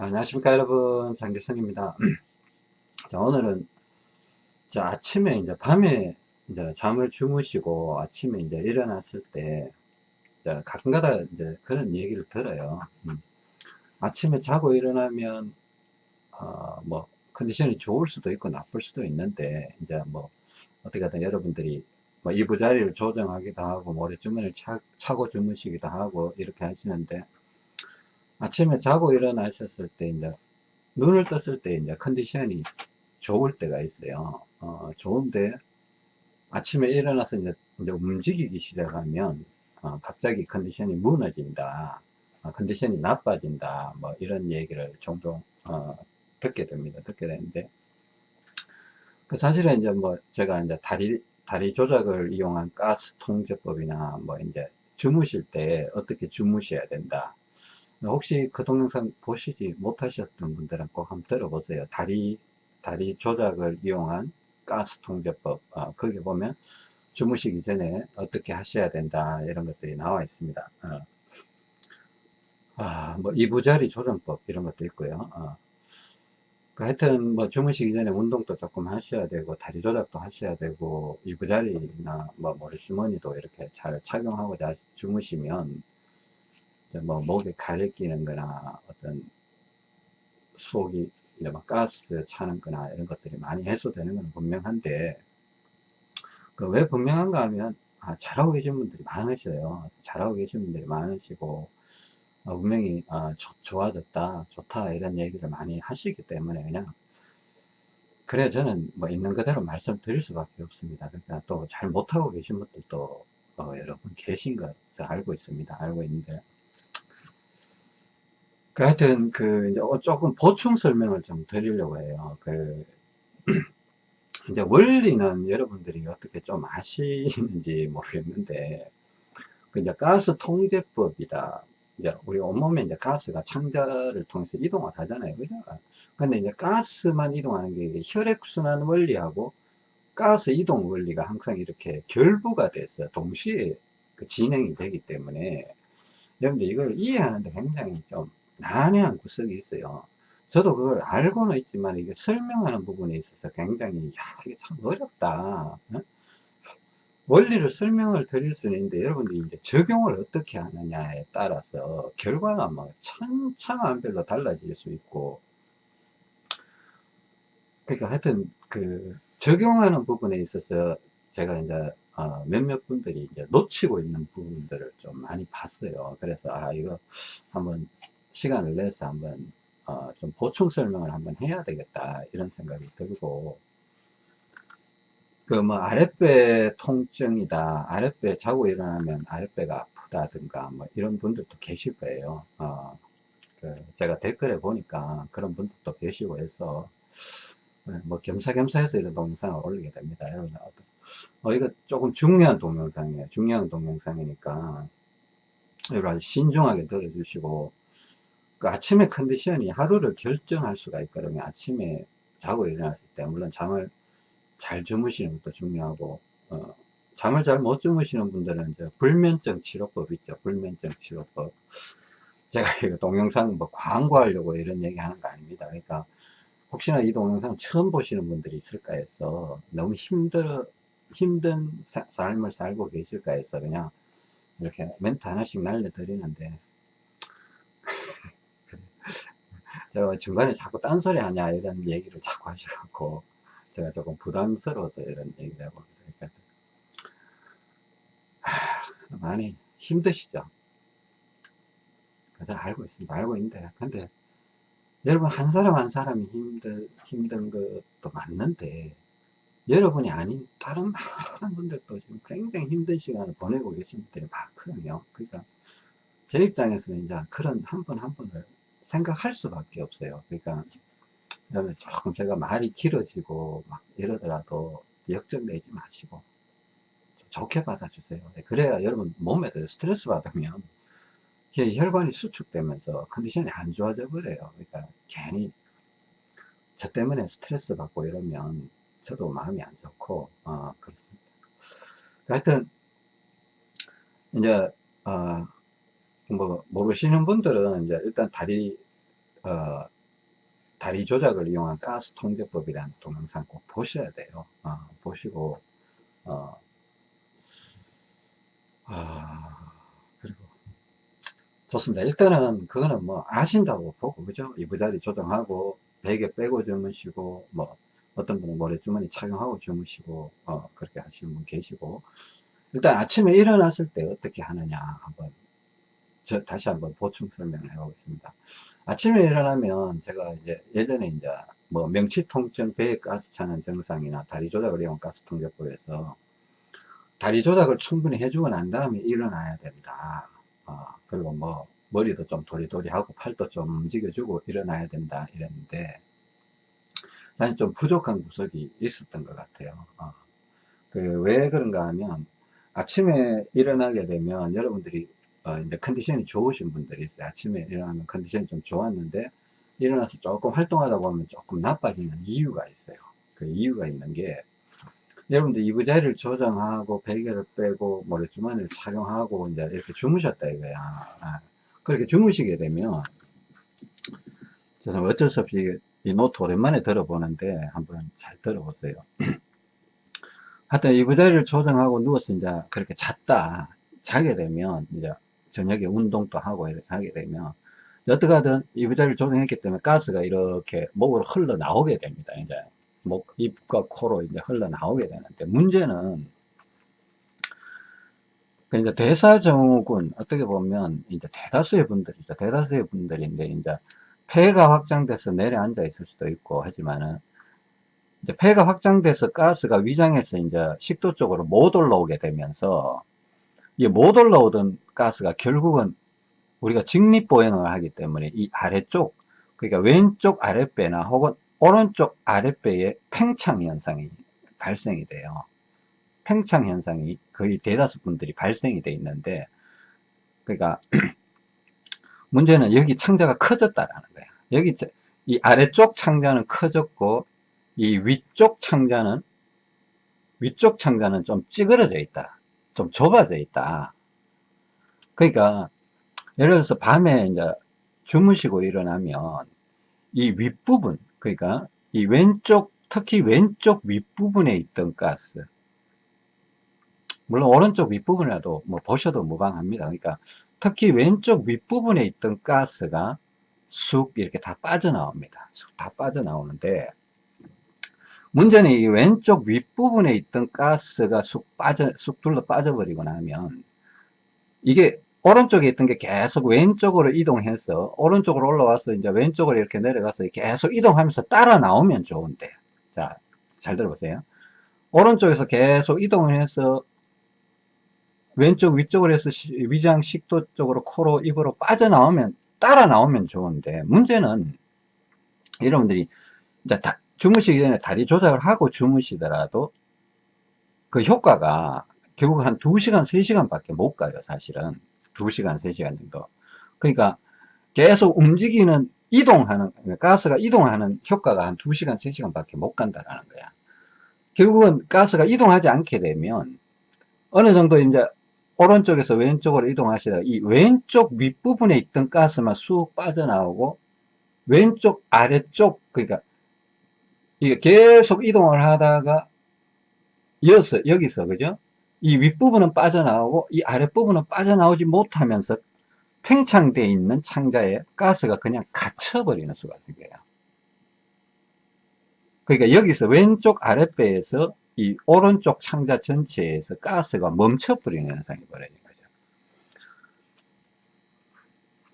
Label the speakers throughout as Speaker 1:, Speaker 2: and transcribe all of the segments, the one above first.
Speaker 1: 안녕하십니까 여러분. 장길성입니다. 자 오늘은 자 아침에 이제 밤에 이제 잠을 주무시고 아침에 이제 일어났을 때 가끔가다 이제 그런 얘기를 들어요. 음. 아침에 자고 일어나면 어, 뭐 컨디션이 좋을 수도 있고 나쁠 수도 있는데 이제 뭐 어떻게 하든 여러분들이 뭐 이부 자리를 조정하기도 하고 머리주머니를 차, 차고 주무시기도 하고 이렇게 하시는데 아침에 자고 일어나셨을 때 이제 눈을 떴을 때 이제 컨디션이 좋을 때가 있어요. 어, 좋은데 아침에 일어나서 이제, 이제 움직이기 시작하면 어, 갑자기 컨디션이 무너진다. 어, 컨디션이 나빠진다. 뭐 이런 얘기를 종종 어, 듣게 됩니다. 듣게 되는데 그 사실은 이제 뭐 제가 이제 다리 다리 조작을 이용한 가스 통제법이나 뭐 이제 주무실 때 어떻게 주무셔야 된다. 혹시 그 동영상 보시지 못하셨던 분들은 꼭 한번 들어보세요. 다리, 다리 조작을 이용한 가스 통제법. 어, 거기 보면 주무시기 전에 어떻게 하셔야 된다. 이런 것들이 나와 있습니다. 어. 아, 뭐, 이부자리 조정법 이런 것도 있고요. 어. 그 하여튼 뭐 주무시기 전에 운동도 조금 하셔야 되고 다리 조작도 하셔야 되고 이부자리나 뭐 머리주머니도 이렇게 잘 착용하고 잘 주무시면 뭐 목에 가래 끼는 거나 어떤 속이 이제 막 가스 차는 거나 이런 것들이 많이 해소되는 건 분명한데 그 왜 분명한가 하면 아, 잘하고 계신 분들이 많으셔요. 잘하고 계신 분들이 많으시고 어, 분명히 아, 조, 좋아졌다 좋다 이런 얘기를 많이 하시기 때문에 그냥 그래 저는 뭐 있는 그대로 말씀드릴 수밖에 없습니다. 그러니까 또 잘 못하고 계신 분들도 어, 여러분 계신 거 알고 있습니다. 알고 있는데 그 하여튼 그 어, 조금 보충 설명을 좀 드리려고 해요. 그 이제 원리는 여러분들이 어떻게 좀 아시는지 모르겠는데 그 이제 가스 통제법이다. 이제 우리 온몸에 이제 가스가 창자를 통해서 이동을 하잖아요. 그죠? 근데 이제 가스만 이동하는 게 혈액순환 원리하고 가스 이동 원리가 항상 이렇게 결부가 됐어요. 동시에 그 진행이 되기 때문에 여러분들 이걸 이해하는데 굉장히 좀 난해한 구석이 있어요. 저도 그걸 알고는 있지만 이게 설명하는 부분에 있어서 굉장히 야 이게 참 어렵다. 어? 원리를 설명을 드릴 수는 있는데 여러분들이 이제 적용을 어떻게 하느냐에 따라서 결과가 막 천차만별로 달라질 수 있고 그러니까 하여튼 그 적용하는 부분에 있어서 제가 이제 어 몇몇 분들이 이제 놓치고 있는 부분들을 좀 많이 봤어요. 그래서 아 이거 한번 시간을 내서 한번 어, 좀 보충 설명을 한번 해야 되겠다 이런 생각이 들고. 그 뭐 아랫배 통증이다 아랫배 자고 일어나면 아랫배가 아프다든가 뭐 이런 분들도 계실 거예요. 어, 그 제가 댓글에 보니까 그런 분들도 계시고 해서 네, 뭐 겸사겸사 해서 이런 동영상을 올리게 됩니다. 여러분 어, 이거 조금 중요한 동영상이에요. 중요한 동영상이니까 여러분 신중하게 들어주시고 그 아침에 컨디션이 하루를 결정할 수가 있거든요. 아침에 자고 일어났을 때 물론 잠을 잘 주무시는 것도 중요하고 어, 잠을 잘 못 주무시는 분들은 이제 불면증 치료법 있죠. 불면증 치료법. 제가 이거 동영상 뭐 광고하려고 이런 얘기 하는 거 아닙니다. 그러니까 혹시나 이 동영상 처음 보시는 분들이 있을까 해서 너무 힘들어 힘든 사, 삶을 살고 계실까 해서 그냥 이렇게 멘트 하나씩 날려드리는데 제가 중간에 자꾸 딴소리 하냐 이런 얘기를 자꾸 하셔갖고 제가 조금 부담스러워서 이런 얘기를 하고 그러니까 많이 힘드시죠? 그래서 알고 있습니다. 알고 있는데 근데 여러분 한 사람 한 사람이 힘들, 힘든 것도 맞는데 여러분이 아닌 다른 많은 분들도 지금 굉장히 힘든 시간을 보내고 계신 분들이 많거든요. 그러니까 제 입장에서는 이제 그런 한분한 분을 생각할 수밖에 없어요. 그러니까 조금 제가 말이 길어지고 막 이러더라도 역정내지 마시고 좋게 받아주세요. 네, 그래야 여러분 몸에 스트레스 받으면 혈관이 수축되면서 컨디션이 안 좋아져 버려요. 그러니까 괜히 저 때문에 스트레스 받고 이러면 저도 마음이 안 좋고 어, 그렇습니다. 하여튼 이제 어, 뭐 모르시는 분들은 이제 일단 다리 어, 다리 조작을 이용한 가스 통제법이라는 동영상 꼭 보셔야 돼요. 어, 보시고, 어, 아, 그리고, 좋습니다. 일단은, 그거는 뭐, 아신다고 보고, 그죠? 이부자리 조정하고, 베개 빼고 주무시고, 뭐, 어떤 분은 모래주머니 착용하고 주무시고, 어, 그렇게 하시는 분 계시고, 일단 아침에 일어났을 때 어떻게 하느냐, 한번, 저 다시 한번 보충 설명을 해보겠습니다. 아침에 일어나면 제가 이제 예전에 이제 뭐 명치통증, 배에 가스 차는 증상이나 다리 조작을 이용 가스 통제법에서 다리 조작을 충분히 해주고 난 다음에 일어나야 된다. 어, 그리고 뭐 머리도 좀 도리도리하고 팔도 좀 움직여주고 일어나야 된다 이랬는데 사실 좀 부족한 구석이 있었던 것 같아요. 어. 그 왜 그런가 하면 아침에 일어나게 되면 여러분들이 어, 이제 컨디션이 좋으신 분들이 있어요. 아침에 일어나면 컨디션이 좀 좋았는데 일어나서 조금 활동하다 보면 조금 나빠지는 이유가 있어요. 그 이유가 있는 게 여러분들 이부자리를 조정하고 베개를 빼고 머리주머니를 착용하고 이제 이렇게 주무셨다 이거야. 아, 그렇게 주무시게 되면 저는 어쩔 수 없이 이 노트 오랜만에 들어보는데 한번 잘 들어보세요. 하여튼 이부자리를 조정하고 누워서 이제 그렇게 잤다. 자게 되면 이제 저녁에 운동도 하고 이렇게 하게 되면 하든 이부자리를 조정했기 때문에 가스가 이렇게 목으로 흘러 나오게 됩니다. 이제 목, 입과 코로 이제 흘러 나오게 되는데 문제는 이제 대사증후군 어떻게 보면 이제 대다수의 분들이죠. 대다수의 분들인데 이제 폐가 확장돼서 내려앉아 있을 수도 있고 하지만은 이제 폐가 확장돼서 가스가 위장에서 이제 식도 쪽으로 못 올라오게 되면서 이게 못 올라오던 가스가 결국은 우리가 직립보행을 하기 때문에 이 아래쪽 그러니까 왼쪽 아랫배나 혹은 오른쪽 아랫배에 팽창 현상이 발생이 돼요. 팽창 현상이 거의 대다수 분들이 발생이 돼 있는데 그러니까 문제는 여기 창자가 커졌다라는 거야. 여기 이 아래쪽 창자는 커졌고 이 위쪽 창자는 위쪽 창자는 좀 찌그러져 있다. 좀 좁아져 있다. 그러니까 예를 들어서 밤에 이제 주무시고 일어나면 이 윗부분 그러니까 이 왼쪽 특히 왼쪽 윗부분에 있던 가스 물론 오른쪽 윗부분이라도 뭐 보셔도 무방합니다. 그러니까 특히 왼쪽 윗부분에 있던 가스가 쑥 이렇게 다 빠져나옵니다. 쑥 다 빠져나오는데 문제는 이 왼쪽 윗부분에 있던 가스가 쑥 빠져 쑥 둘러 빠져버리고 나면 이게 오른쪽에 있던 게 계속 왼쪽으로 이동해서 오른쪽으로 올라와서 이제 왼쪽으로 이렇게 내려가서 계속 이동하면서 따라 나오면 좋은데. 자 잘 들어보세요. 오른쪽에서 계속 이동을 해서 왼쪽 위쪽으로 해서 위장 식도 쪽으로 코로 입으로 빠져나오면 따라 나오면 좋은데 문제는 여러분들이 이제 다, 주무시기 전에 다리 조작을 하고 주무시더라도 그 효과가 결국 한 2시간 3시간 밖에 못 가요 사실은. 2시간 3시간 정도. 그러니까 계속 움직이는 이동하는 가스가 이동하는 효과가 한 2시간 3시간 밖에 못 간다라는 거야. 결국은 가스가 이동하지 않게 되면 어느 정도 이제 오른쪽에서 왼쪽으로 이동하시다가 이 왼쪽 윗부분에 있던 가스만 쑥 빠져나오고 왼쪽 아래쪽 그러니까 이게 계속 이동을 하다가 여기서 여기서 그죠 이 윗부분은 빠져나오고 이 아랫부분은 빠져나오지 못하면서 팽창되어 있는 창자에 가스가 그냥 갇혀버리는 수가 생겨요. 그러니까 여기서 왼쪽 아랫배에서 이 오른쪽 창자 전체에서 가스가 멈춰버리는 현상이 벌어지는 거죠.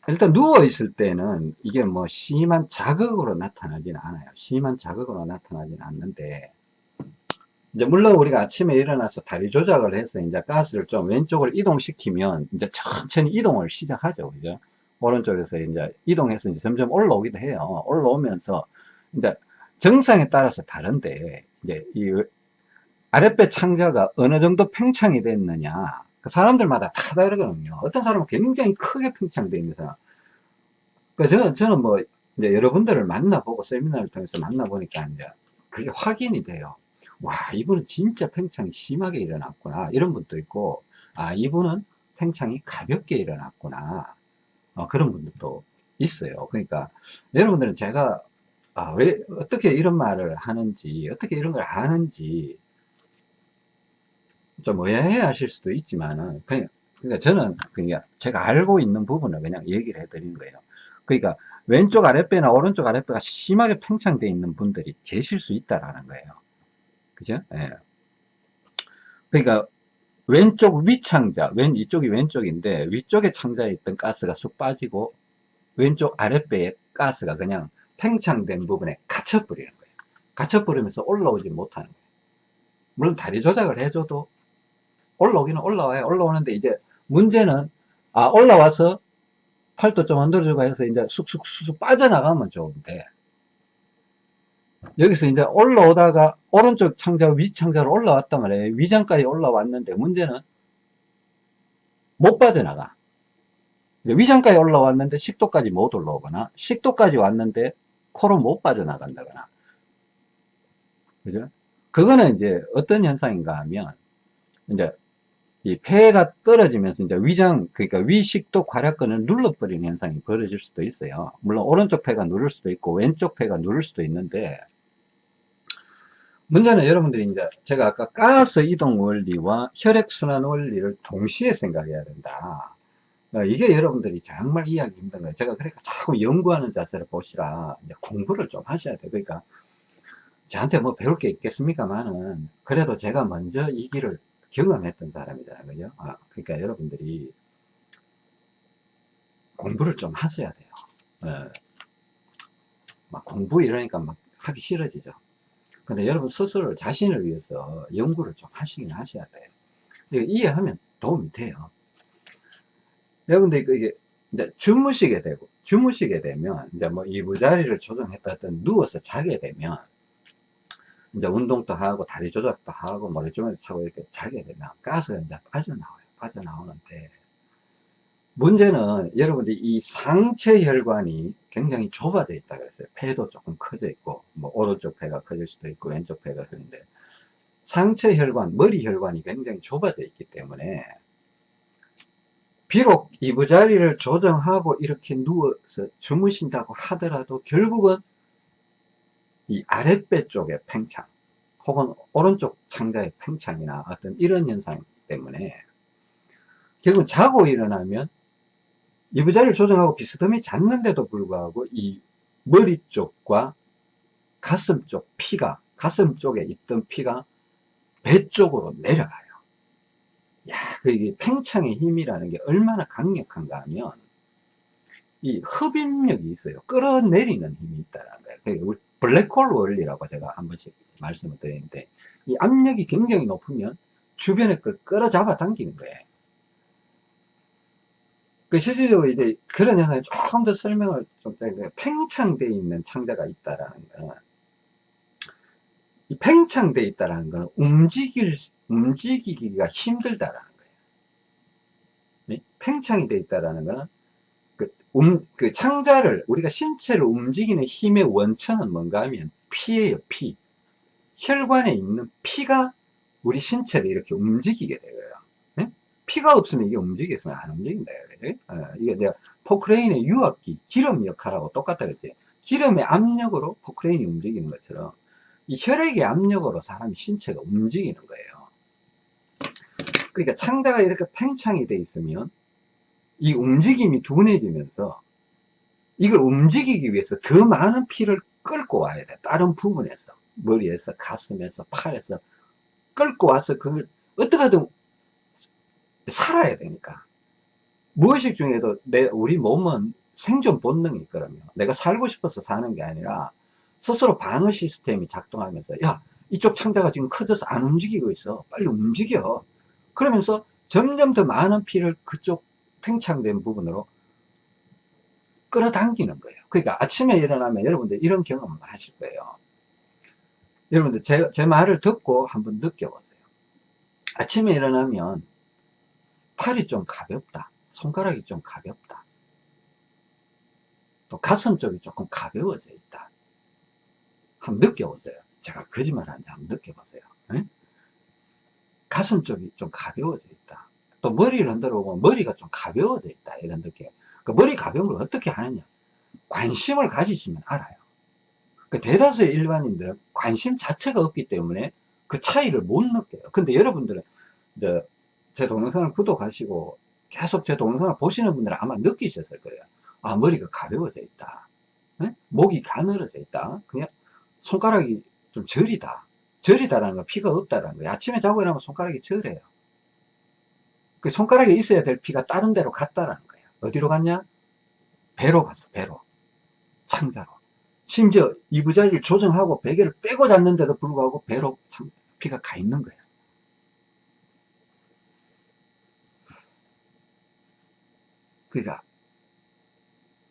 Speaker 1: 일단 누워있을 때는 이게 뭐 심한 자극으로 나타나지는 않아요. 심한 자극으로 나타나지는 않는데 이제 물론 우리가 아침에 일어나서 다리 조작을 해서 이제 가스를 좀 왼쪽으로 이동시키면 이제 천천히 이동을 시작하죠. 그죠? 오른쪽에서 이제 이동해서 이제 점점 올라오기도 해요. 올라오면서 이제 정상에 따라서 다른데 이제 이 아랫배 창자가 어느 정도 팽창이 됐느냐 그 사람들마다 다 다르거든요. 어떤 사람은 굉장히 크게 팽창되어 있는 사람. 그 저는, 저는 뭐 이제 여러분들을 만나보고 세미나를 통해서 만나보니까 이제 그게 확인이 돼요. 와 이분은 진짜 팽창이 심하게 일어났구나 이런 분도 있고 아 이분은 팽창이 가볍게 일어났구나 어, 그런 분들도 있어요. 그러니까 여러분들은 제가 아, 왜 어떻게 이런 말을 하는지 어떻게 이런 걸 아는지 좀 의아해 하실 수도 있지만은 그냥 그러니까 저는 그냥 제가 알고 있는 부분을 그냥 얘기를 해 드리는 거예요. 그러니까 왼쪽 아랫배나 오른쪽 아랫배가 심하게 팽창되어 있는 분들이 계실 수 있다라는 거예요. 그죠? 예. 그러니까 왼쪽 위창자, 왼 이쪽이 왼쪽인데 위쪽에 창자에 있던 가스가 쑥 빠지고 왼쪽 아랫배에 가스가 그냥 팽창된 부분에 갇혀버리는 거예요. 갇혀버리면서 올라오지 못하는 거예요. 물론 다리 조작을 해줘도 올라오기는 올라와요. 올라오는데 이제 문제는 아 올라와서 팔도 좀 흔들어주고 해서 이제 쑥쑥쑥 빠져나가면 좋은데 여기서 이제 올라오다가 오른쪽 창자 위창자로 올라왔단 말이에요. 위장까지 올라왔는데 문제는 못 빠져나가. 위장까지 올라왔는데 식도까지 못 올라오거나 식도까지 왔는데 코로 못 빠져나간다거나. 그죠? 그거는 이제 어떤 현상인가 하면 이제 이 폐가 떨어지면서 이제 위장 그러니까 위식도 괄약근을 눌러버리는 현상이 벌어질 수도 있어요. 물론 오른쪽 폐가 누를 수도 있고 왼쪽 폐가 누를 수도 있는데 문제는 여러분들이 이제 제가 아까 가스 이동 원리와 혈액순환 원리를 동시에 생각해야 된다. 어, 이게 여러분들이 정말 이해하기 힘든 거예요. 제가 그러니까 자꾸 연구하는 자세를 보시라. 이제 공부를 좀 하셔야 돼요. 그러니까 저한테 뭐 배울 게 있겠습니까만은 그래도 제가 먼저 이 길을 경험했던 사람이잖아요. 그죠? 아, 그러니까 여러분들이 공부를 좀 하셔야 돼요. 예. 막 공부 이러니까 막 하기 싫어지죠. 근데 여러분 스스로 자신을 위해서 연구를 좀 하시긴 하셔야 돼요. 이해하면 도움이 돼요. 여러분들 이게 이제 주무시게 되고 주무시게 되면 이제 뭐 이부자리를 조정했다 든 누워서 자게 되면 이제 운동도 하고 다리 조작도 하고 머리 좀에서 차고 이렇게 자게 되면 가스가 이제 빠져나와요. 빠져나오는데 문제는 여러분들이 이 상체 혈관이 굉장히 좁아져 있다 그랬어요. 폐도 조금 커져 있고 뭐 오른쪽 폐가 커질 수도 있고 왼쪽 폐가 그런데 상체 혈관, 머리 혈관이 굉장히 좁아져 있기 때문에 비록 이부자리를 조정하고 이렇게 누워서 주무신다고 하더라도 결국은 이 아랫배 쪽의 팽창 혹은 오른쪽 창자의 팽창이나 어떤 이런 현상 때문에 결국 자고 일어나면 이부자리를 조정하고 비스듬히 잤는데도 불구하고 이 머리 쪽과 가슴 쪽 피가 가슴 쪽에 있던 피가 배 쪽으로 내려가요. 야, 그 이게 팽창의 힘이라는 게 얼마나 강력한가 하면 이 흡입력이 있어요. 끌어내리는 힘이 있다는 거예요 블랙홀 원리라고 제가 한 번씩 말씀을 드리는데 이 압력이 굉장히 높으면 주변에 걸 끌어잡아 당기는 거예요. 그 실질적으로 이제 그런 현상이 조금 더 설명을 좀 팽창되어 있는 창자가 있다라는 거는 이 팽창되어 있다라는 거는 움직일 움직이기가 힘들다라는 거예요. 팽창이 되어 있다라는 거는 음, 그 창자를 우리가 신체를 움직이는 힘의 원천은 뭔가 하면 피예요 피. 혈관에 있는 피가 우리 신체를 이렇게 움직이게 되고요. 네? 피가 없으면 이게 움직이겠으면 안 움직인다 그래? 어, 이게 내가 포크레인의 유압기 기름 역할하고 똑같다 그랬지. 기름의 압력으로 포크레인이 움직이는 것처럼 이 혈액의 압력으로 사람이 신체가 움직이는 거예요. 그러니까 창자가 이렇게 팽창이 돼 있으면 이 움직임이 둔해지면서 이걸 움직이기 위해서 더 많은 피를 끌고 와야 돼. 다른 부분에서. 머리에서, 가슴에서, 팔에서 끌고 와서 그걸 어떻게든 살아야 되니까. 무의식 중에도 내, 우리 몸은 생존 본능이 있거든요. 내가 살고 싶어서 사는 게 아니라 스스로 방어 시스템이 작동하면서 야, 이쪽 창자가 지금 커져서 안 움직이고 있어. 빨리 움직여. 그러면서 점점 더 많은 피를 그쪽 팽창된 부분으로 끌어당기는 거예요. 그러니까 아침에 일어나면 여러분들 이런 경험을 하실 거예요. 여러분들 제, 제 말을 듣고 한번 느껴보세요. 아침에 일어나면 팔이 좀 가볍다. 손가락이 좀 가볍다. 또 가슴 쪽이 조금 가벼워져 있다. 한번 느껴보세요. 제가 거짓말하는지 한번 느껴보세요. 응? 가슴 쪽이 좀 가벼워져 있다. 또 머리를 흔들어 보면 머리가 좀 가벼워져 있다 이런 느낌 그 머리 가벼운 걸 어떻게 하느냐 관심을 가지시면 알아요. 그 대다수의 일반인들은 관심 자체가 없기 때문에 그 차이를 못 느껴요. 근데 여러분들은 제 동영상을 구독하시고 계속 제 동영상을 보시는 분들은 아마 느끼셨을 거예요. 아, 머리가 가벼워져 있다. 네? 목이 가늘어져 있다. 그냥 손가락이 좀 저리다. 저리다라는 거 피가 없다라는 거예요. 아침에 자고 일어나면 손가락이 저려요. 그 손가락에 있어야 될 피가 다른 데로 갔다라는 거예요. 어디로 갔냐? 배로 갔어, 배로. 창자로. 심지어 이부자리를 조정하고 베개를 빼고 잤는데도 불구하고 배로 피가 가 있는 거예요. 그러니까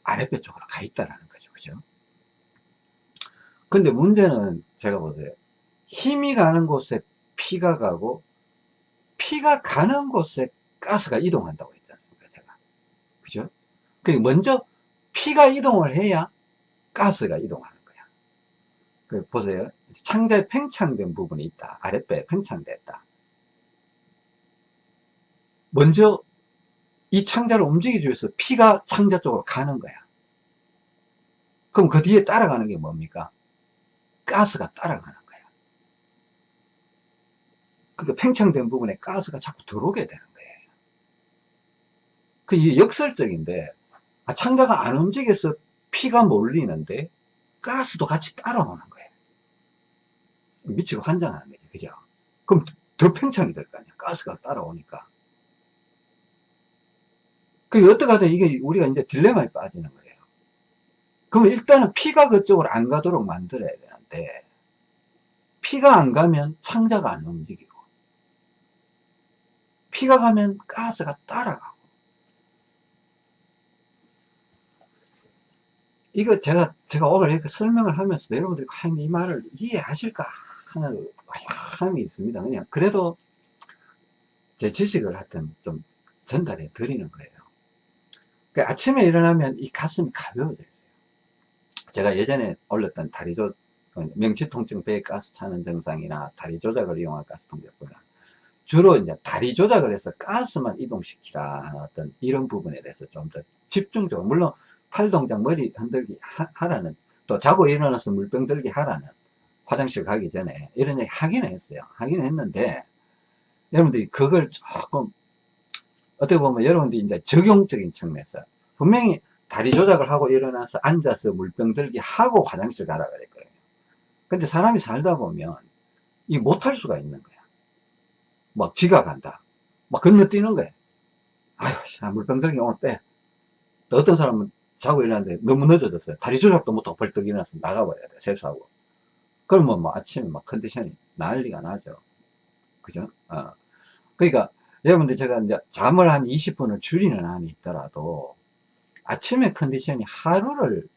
Speaker 1: 아랫배 쪽으로 가 있다라는 거죠. 그죠? 근데 문제는 제가 보세요. 힘이 가는 곳에 피가 가고 피가 가는 곳에 가스가 이동한다고 했지 않습니까? 제가. 그죠? 그 먼저 피가 이동을 해야 가스가 이동하는 거야. 그 보세요. 창자에 팽창된 부분이 있다. 아랫배에 팽창됐다. 먼저 이 창자를 움직이기 위해서 피가 창자 쪽으로 가는 거야. 그럼 그 뒤에 따라가는 게 뭡니까? 가스가 따라가는 거야. 그러니까 팽창된 부분에 가스가 자꾸 들어오게 되는 거예요. 그 역설적인데 아, 창자가 안 움직여서 피가 몰리는데 가스도 같이 따라오는 거예요. 미치고 환장하는 거죠. 그죠? 그럼 더 팽창이 될 거 아니야. 가스가 따라오니까. 그 어떻게 하든 이게 우리가 이제 딜레마에 빠지는 거예요. 그러면 일단은 피가 그쪽으로 안 가도록 만들어야 되는데 피가 안 가면 창자가 안 움직이고 피가 가면 가스가 따라가고 이거 제가, 제가 오늘 이렇게 설명을 하면서 여러분들이 과연 이 말을 이해하실까 하는 함이 있습니다. 그냥 그래도 제 지식을 하여튼 좀 전달해 드리는 거예요. 그 아침에 일어나면 이 가슴이 가벼워져 있어요. 제가 예전에 올렸던 다리조, 명치통증 배에 가스 차는 증상이나 다리 조작을 이용한 가스 통제보다 주로 이제 다리 조작을 해서 가스만 이동시키라 하는 어떤 이런 부분에 대해서 좀 더 집중적으로, 물론 팔 동작 머리 흔들기 하, 라는또 자고 일어나서 물병 들기 하라는 화장실 가기 전에 이런 얘기 하기는 했어요. 하기는 했는데 여러분들이 그걸 조금 어떻게 보면 여러분들이 이제 적용적인 측면에서 분명히 다리 조작을 하고 일어나서 앉아서 물병 들기 하고 화장실 가라 그랬거든요. 근데 사람이 살다 보면 이 못할 수가 있는 거야. 막 지각한다. 막 건너뛰는 거야. 아휴 물병 들기 오늘 빼. 어떤 사람은 자고 일어났는데 너무 늦어졌어요. 다리 조작도 못하고 벌떡 일어나서 나가버려야 돼. 세수하고. 그러면 뭐 아침에 막 컨디션이 난리가 나죠. 그죠? 어. 그러니까 여러분들 제가 이제 잠을 한 20분을 줄이는 한이 있더라도 아침에 컨디션이 하루를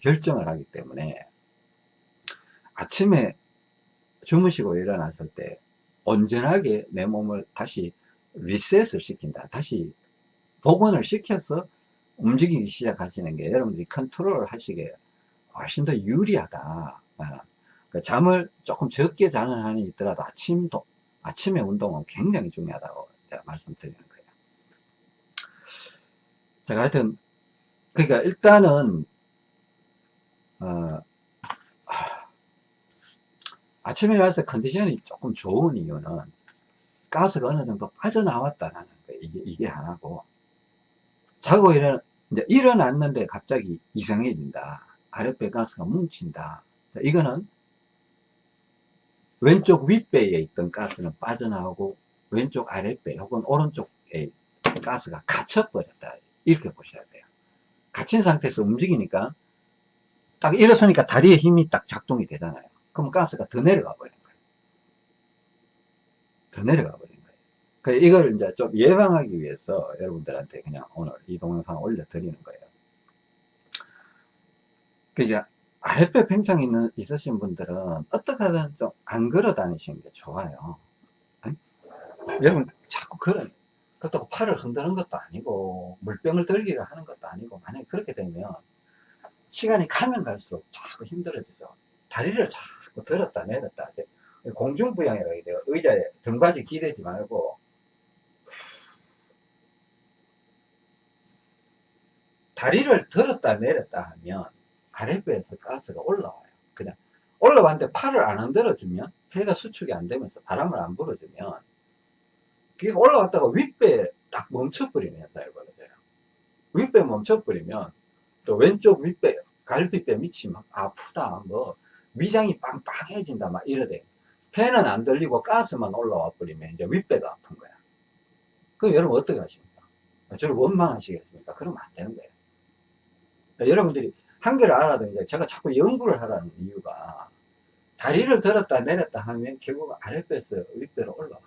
Speaker 1: 결정을 하기 때문에 아침에 주무시고 일어났을 때 온전하게 내 몸을 다시 리셋을 시킨다. 다시 복원을 시켜서 움직이기 시작하시는 게 여러분들이 컨트롤 하시기에 훨씬 더 유리하다. 아, 그 잠을 조금 적게 자는 한이 있더라도 아침도, 아침에 운동은 굉장히 중요하다고 말씀드리는 거예요. 제가 하여튼, 그러니까 일단은, 어, 아침에 와서 컨디션이 조금 좋은 이유는 가스가 어느 정도 빠져나왔다는 거예요. 이게, 이게 하나고. 자고 일어나, 이제 일어났는데 갑자기 이상해진다. 아랫배 가스가 뭉친다. 자, 이거는 왼쪽 윗배에 있던 가스는 빠져나오고 왼쪽 아랫배 혹은 오른쪽에 가스가 갇혀버렸다. 이렇게 보셔야 돼요. 갇힌 상태에서 움직이니까 딱 일어서니까 다리에 힘이 딱 작동이 되잖아요. 그럼 가스가 더 내려가 버린 거예요. 더 내려가 버린 거예요. 그 이걸 이제 좀 예방하기 위해서 여러분들한테 그냥 오늘 이 동영상 올려드리는 거예요. 그러니까 아랫배 팽창이 있는, 있으신 분들은 어떻게 하든 좀 안 걸어 다니시는 게 좋아요. 응? 여러분 자꾸 걸어 그렇다고 팔을 흔드는 것도 아니고 물병을 들기를 하는 것도 아니고 만약에 그렇게 되면 시간이 가면 갈수록 자꾸 힘들어지죠. 다리를 자꾸 들었다 내렸다 공중부양이라고 해요. 의자에 등받이 기대지 말고 다리를 들었다 내렸다 하면 아랫배에서 가스가 올라와요. 그냥 올라왔는데 팔을 안 흔들어주면 폐가 수축이 안 되면서 바람을 안 불어주면 그게 올라갔다가 윗배에 딱 멈춰버리는 현상이 벌어져요. 윗배 멈춰버리면 또 왼쪽 윗배, 갈비뼈 밑이 막 아프다, 뭐 위장이 빵빵해진다 막 이러대. 폐는 안 들리고 가스만 올라와 버리면 이제 윗배가 아픈 거야. 그럼 여러분 어떻게 하십니까? 저를 원망하시겠습니까? 그러면 안 되는 거예요. 그러니까 여러분들이 한계를 알아도 이제 제가 자꾸 연구를 하라는 이유가 다리를 들었다 내렸다 하면 결국 아랫배에서 윗배로 올라와요.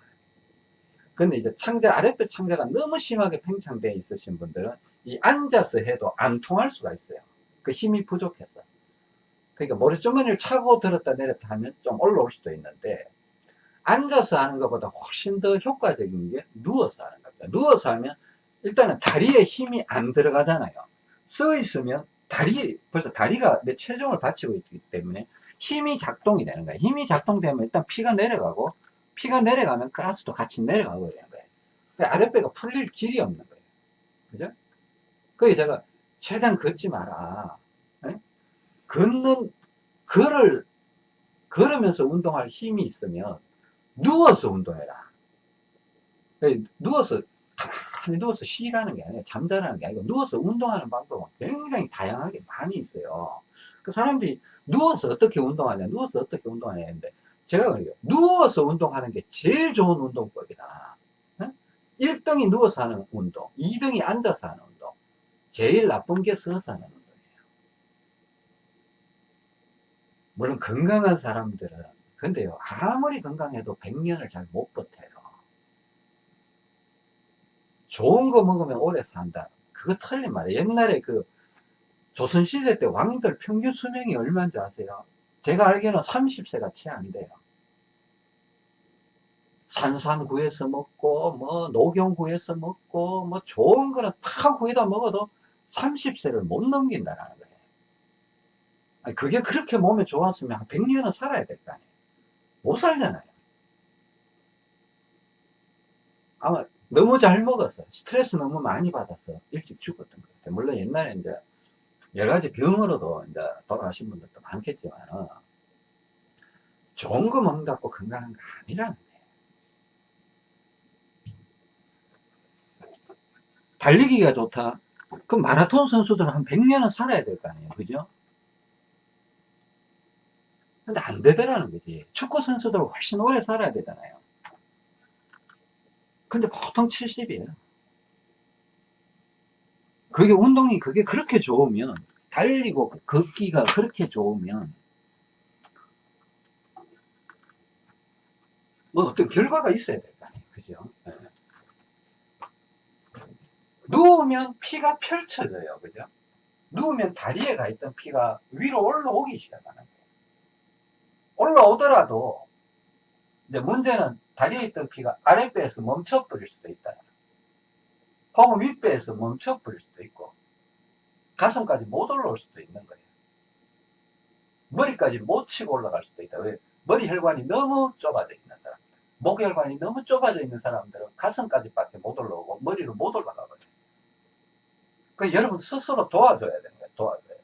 Speaker 1: 근데 이제 창자, 아랫배 창자가 너무 심하게 팽창되어 있으신 분들은 이 앉아서 해도 안 통할 수가 있어요. 그 힘이 부족해서. 그러니까 머리주머니를 차고 들었다 내렸다 하면 좀 올라올 수도 있는데 앉아서 하는 것보다 훨씬 더 효과적인 게 누워서 하는 겁니다. 누워서 하면 일단은 다리에 힘이 안 들어가잖아요. 서 있으면 다리, 벌써 다리가 내 체중을 받치고 있기 때문에 힘이 작동이 되는 거예요. 힘이 작동되면 일단 피가 내려가고 피가 내려가면 가스도 같이 내려가고 되는 거예요. 그러니까 아랫배가 풀릴 길이 없는 거예요. 그죠? 그게 제가 최대한 걷지 마라. 에? 걷는, 걸을, 걸으면서 운동할 힘이 있으면 누워서 운동해라. 그러니까 누워서, 가만히 누워서 쉬라는 게 아니라 잠자라는 게 아니고 누워서 운동하는 방법은 굉장히 다양하게 많이 있어요. 그 사람들이 누워서 어떻게 운동하냐, 누워서 어떻게 운동하냐 했는데 제가 그래요. 누워서 운동하는 게 제일 좋은 운동법이다. 1등이 누워서 하는 운동, 2등이 앉아서 하는 운동, 제일 나쁜 게 서서 하는 운동이에요. 물론 건강한 사람들은 근데요 아무리 건강해도 100년을 잘 못 버텨요. 좋은 거 먹으면 오래 산다. 그거 틀린 말이에요. 옛날에 그 조선시대 때 왕들 평균 수명이 얼마인지 아세요? 제가 알기로는 30세가 채 안 돼요. 산삼 구해서 먹고, 뭐, 녹용 구해서 먹고, 뭐, 좋은 거는 다 구해다 먹어도 30세를 못 넘긴다는 거예요. 아니, 그게 그렇게 몸에 좋았으면 한 100년은 살아야 될 거 아니에요. 못 살잖아요. 아마 너무 잘 먹었어. 스트레스 너무 많이 받아서 일찍 죽었던 것 같아요. 물론 옛날에 이제 여러 가지 병으로도 이제 돌아가신 분들도 많겠지만, 좋은 거 먹는다고 건강한 거 아니라는 거예요. 달리기가 좋다. 그럼 마라톤 선수들은 한 100년은 살아야 될 거 아니에요. 그죠? 근데 안 되더라는 거지. 축구 선수들은 훨씬 오래 살아야 되잖아요. 근데 보통 70이에요. 그게 운동이 그게 그렇게 좋으면 달리고 걷기가 그렇게 좋으면 뭐 어떤 결과가 있어야 될 거 아니에요. 그죠? 네. 누우면 피가 펼쳐져요. 그죠? 누우면 다리에 가 있던 피가 위로 올라오기 시작하는 거예요. 올라오더라도 이제 문제는 다리에 있던 피가 아랫배에서 멈춰버릴 수도 있다. 혹은 윗배에서 멈춰버릴 수도 있고 가슴까지 못 올라올 수도 있는 거예요. 머리까지 못 치고 올라갈 수도 있다. 왜? 머리 혈관이 너무 좁아져 있는 사람들. 목 혈관이 너무 좁아져 있는 사람들은 가슴까지 밖에 못 올라오고 머리로 못 올라가 버려요. 그 여러분 스스로 도와줘야 되는 거예요. 도와줘야 돼요.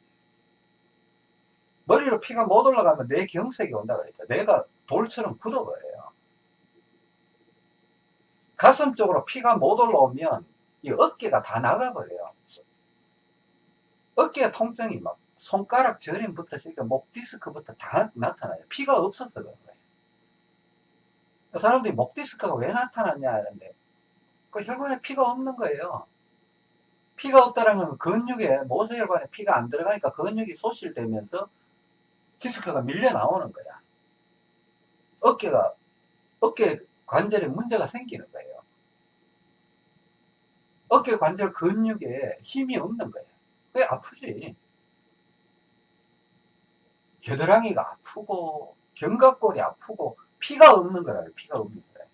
Speaker 1: 머리로 피가 못 올라가면 내 경색이 온다 그랬죠. 내가 돌처럼 굳어버려요. 가슴 쪽으로 피가 못 올라오면 이 어깨가 다 나가버려요. 어깨 통증이 막 손가락 저림부터 시작 목 디스크부터 다 나타나요. 피가 없어서 그런 거예요. 사람들이 목 디스크가 왜 나타났냐 하는데 그 혈관에 피가 없는 거예요. 피가 없다는 건 근육에 모세혈관에 피가 안 들어가니까 근육이 소실되면서 디스크가 밀려 나오는 거야. 어깨가 어깨 관절에 문제가 생기는 거예요. 어깨 관절 근육에 힘이 없는 거예요. 그게 아프지. 겨드랑이가 아프고 견갑골이 아프고 피가 없는 거라요. 피가 없는 거예요.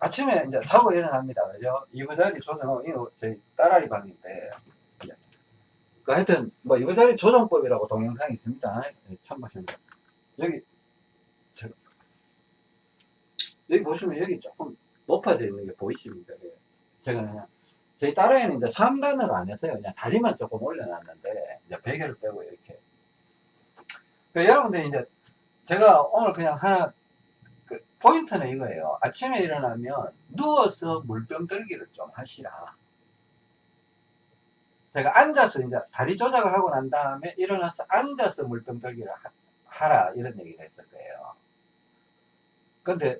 Speaker 1: 아침에 이제 자고 일어납니다. 그죠? 이부자리 조정하고, 이거 저희 딸아이 방인데, 그 하여튼, 뭐, 이부자리 조정법이라고 동영상이 있습니다. 네, 참고하시면 돼요. 여기, 저, 여기 보시면 여기 조금 높아져 있는 게 보이십니까? 예. 제가 그냥 저희 딸아이는 이제 3단을 안 했어요. 그냥 다리만 조금 올려놨는데, 이제 베개를 빼고 이렇게. 그 여러분들이 이제, 제가 오늘 그냥 하나, 그 포인트는 이거예요. 아침에 일어나면 누워서 물병 들기를 좀 하시라. 제가 앉아서 이제 다리 조작을 하고 난 다음에 일어나서 앉아서 물병 들기를 하, 라 이런 얘기를 했을 거예요. 근데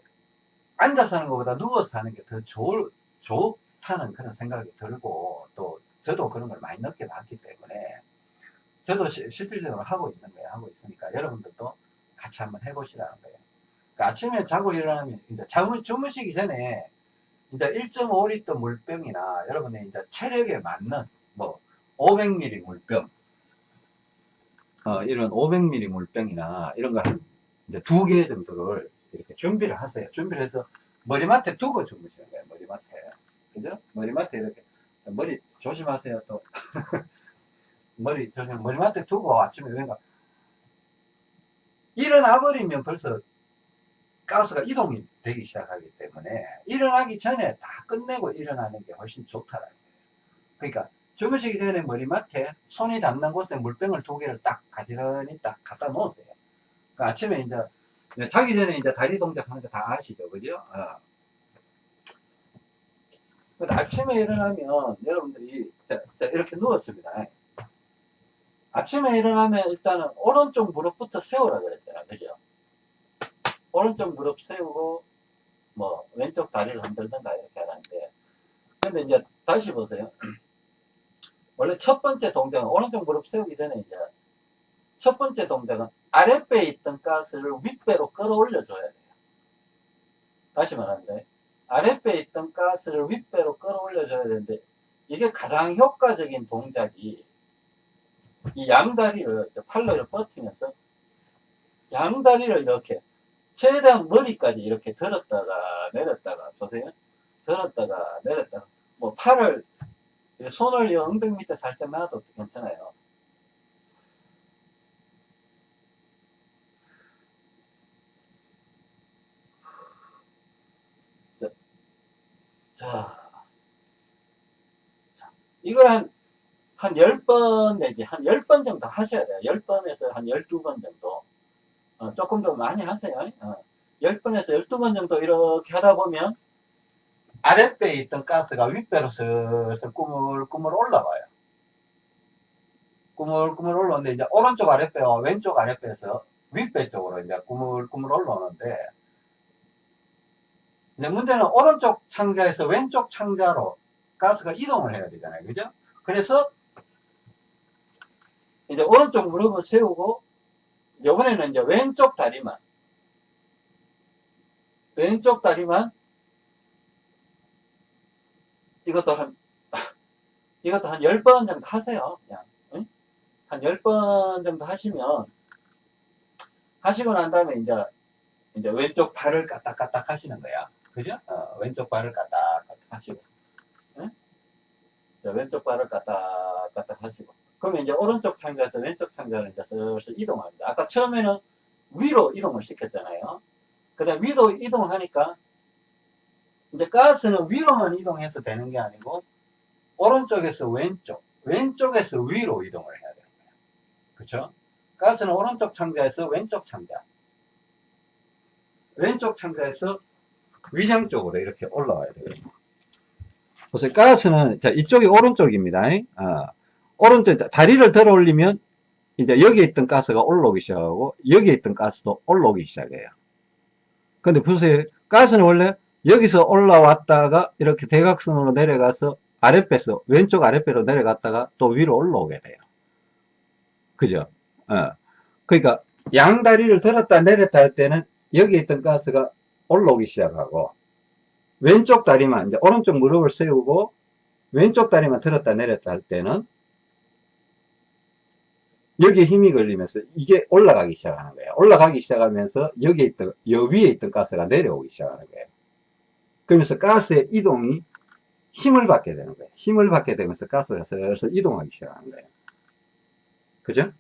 Speaker 1: 앉아서 하는 것보다 누워서 하는 게 더 좋을, 좋다는 그런 생각이 들고 또 저도 그런 걸 많이 느껴봤기 때문에 저도 시, 실질적으로 하고 있는 거예요. 하고 있으니까 여러분들도 같이 한번 해보시라는 거예요. 그러니까 아침에 자고 일어나면 이제 잠을 주무시기 전에 이제 1.5리터 물병이나 여러분의 이제 체력에 맞는 뭐 500ml 물병 어, 이런 500ml 물병이나 이런 거한 이제 두 개 정도를 이렇게 준비를 하세요. 준비를 해서 머리맡에 두고 주무시는 거예요. 머리맡에. 그죠? 머리맡에 이렇게. 머리 조심하세요. 또. 머리 조심, 머리맡에 두고 아침에 왠가 일어나 버리면 벌써 가스가 이동이 되기 시작하기 때문에 일어나기 전에 다 끝내고 일어나는 게 훨씬 좋다라는 거예요. 그러니까 주무시기 전에 머리맡에 손이 닿는 곳에 물병을 두 개를 딱 가지런히 딱 갖다 놓으세요. 그러니까 아침에 이제 자기 전에 이제 다리 동작 하는 거 다 아시죠? 그죠? 어. 아침에 일어나면 여러분들이 자, 자, 이렇게 누웠습니다. 아침에 일어나면 일단은 오른쪽 무릎부터 세우라 그랬잖아요. 그죠? 오른쪽 무릎 세우고 뭐 왼쪽 다리를 흔들든가 이렇게 하는데 근데 이제 다시 보세요. 원래 첫 번째 동작은 오른쪽 무릎 세우기 전에 이제 첫 번째 동작은 아랫배에 있던 가스를 윗배로 끌어올려 줘야 돼요. 다시 말하는데 아랫배에 있던 가스를 윗배로 끌어올려 줘야 되는데 이게 가장 효과적인 동작이 이 양다리를 팔로 이렇게 버티면서 양다리를 이렇게 최대한 머리까지 이렇게 들었다가 내렸다가 보세요. 들었다가 내렸다가 뭐 팔을 손을 이 엉덩이 밑에 살짝 놔도 괜찮아요. 자, 자 이걸 한, 한 10번 내지 한 10번 정도 하셔야 돼요. 10번에서 한 12번 정도. 어, 조금 더 많이 하세요. 어, 10번에서 12번 정도 이렇게 하다 보면 아랫배에 있던 가스가 윗배로 슬슬 꾸물꾸물 올라와요. 꾸물꾸물 올라오는데 이제 오른쪽 아랫배와 왼쪽 아랫배에서 윗배 쪽으로 이제 꾸물꾸물 올라오는데 근데 문제는 오른쪽 창자에서 왼쪽 창자로 가스가 이동을 해야 되잖아요. 그죠? 그래서 이제 오른쪽 무릎을 세우고 이번에는 이제 왼쪽 다리만 왼쪽 다리만 이것도 한 이것도 한 10번 정도 하세요. 그냥 응? 한 10번 정도 하시면 하시고 난 다음에 이제 이제 왼쪽 발을 까딱까딱 하시는 거야. 그죠? 어, 왼쪽 발을 까딱까딱 하시고 응? 왼쪽 발을 까딱까딱 하시고 그러면 이제 오른쪽 창자에서 왼쪽 창자를 이제 슬슬 이동합니다. 아까 처음에는 위로 이동을 시켰잖아요. 그 다음 위로 이동하니까 이제 가스는 위로만 이동해서 되는 게 아니고 오른쪽에서 왼쪽, 왼쪽에서 위로 이동을 해야 되는 거예요. 그렇죠? 가스는 오른쪽 창자에서 왼쪽 창자, 왼쪽 창자에서 위장 쪽으로 이렇게 올라와야 돼요. 보세요. 가스는 자 이쪽이 오른쪽입니다. 아, 오른쪽 다리를 들어 올리면 이제 여기에 있던 가스가 올라오기 시작하고 여기에 있던 가스도 올라오기 시작해요. 근데 보세요. 가스는 원래 여기서 올라왔다가 이렇게 대각선으로 내려가서 아랫배에서 왼쪽 아랫배로 내려갔다가 또 위로 올라오게 돼요. 그죠? 어. 그러니까 양 다리를 들었다 내렸다 할 때는 여기 있던 가스가 올라오기 시작하고 왼쪽 다리만 이제 오른쪽 무릎을 세우고 왼쪽 다리만 들었다 내렸다 할 때는 여기에 힘이 걸리면서 이게 올라가기 시작하는 거예요. 올라가기 시작하면서 여기에 있던 여 위에 있던 가스가 내려오기 시작하는 거예요. 그러면서 가스의 이동이 힘을 받게 되는 거예요. 힘을 받게 되면서 가스가 슬슬 이동하기 시작하는 거예요. 그죠?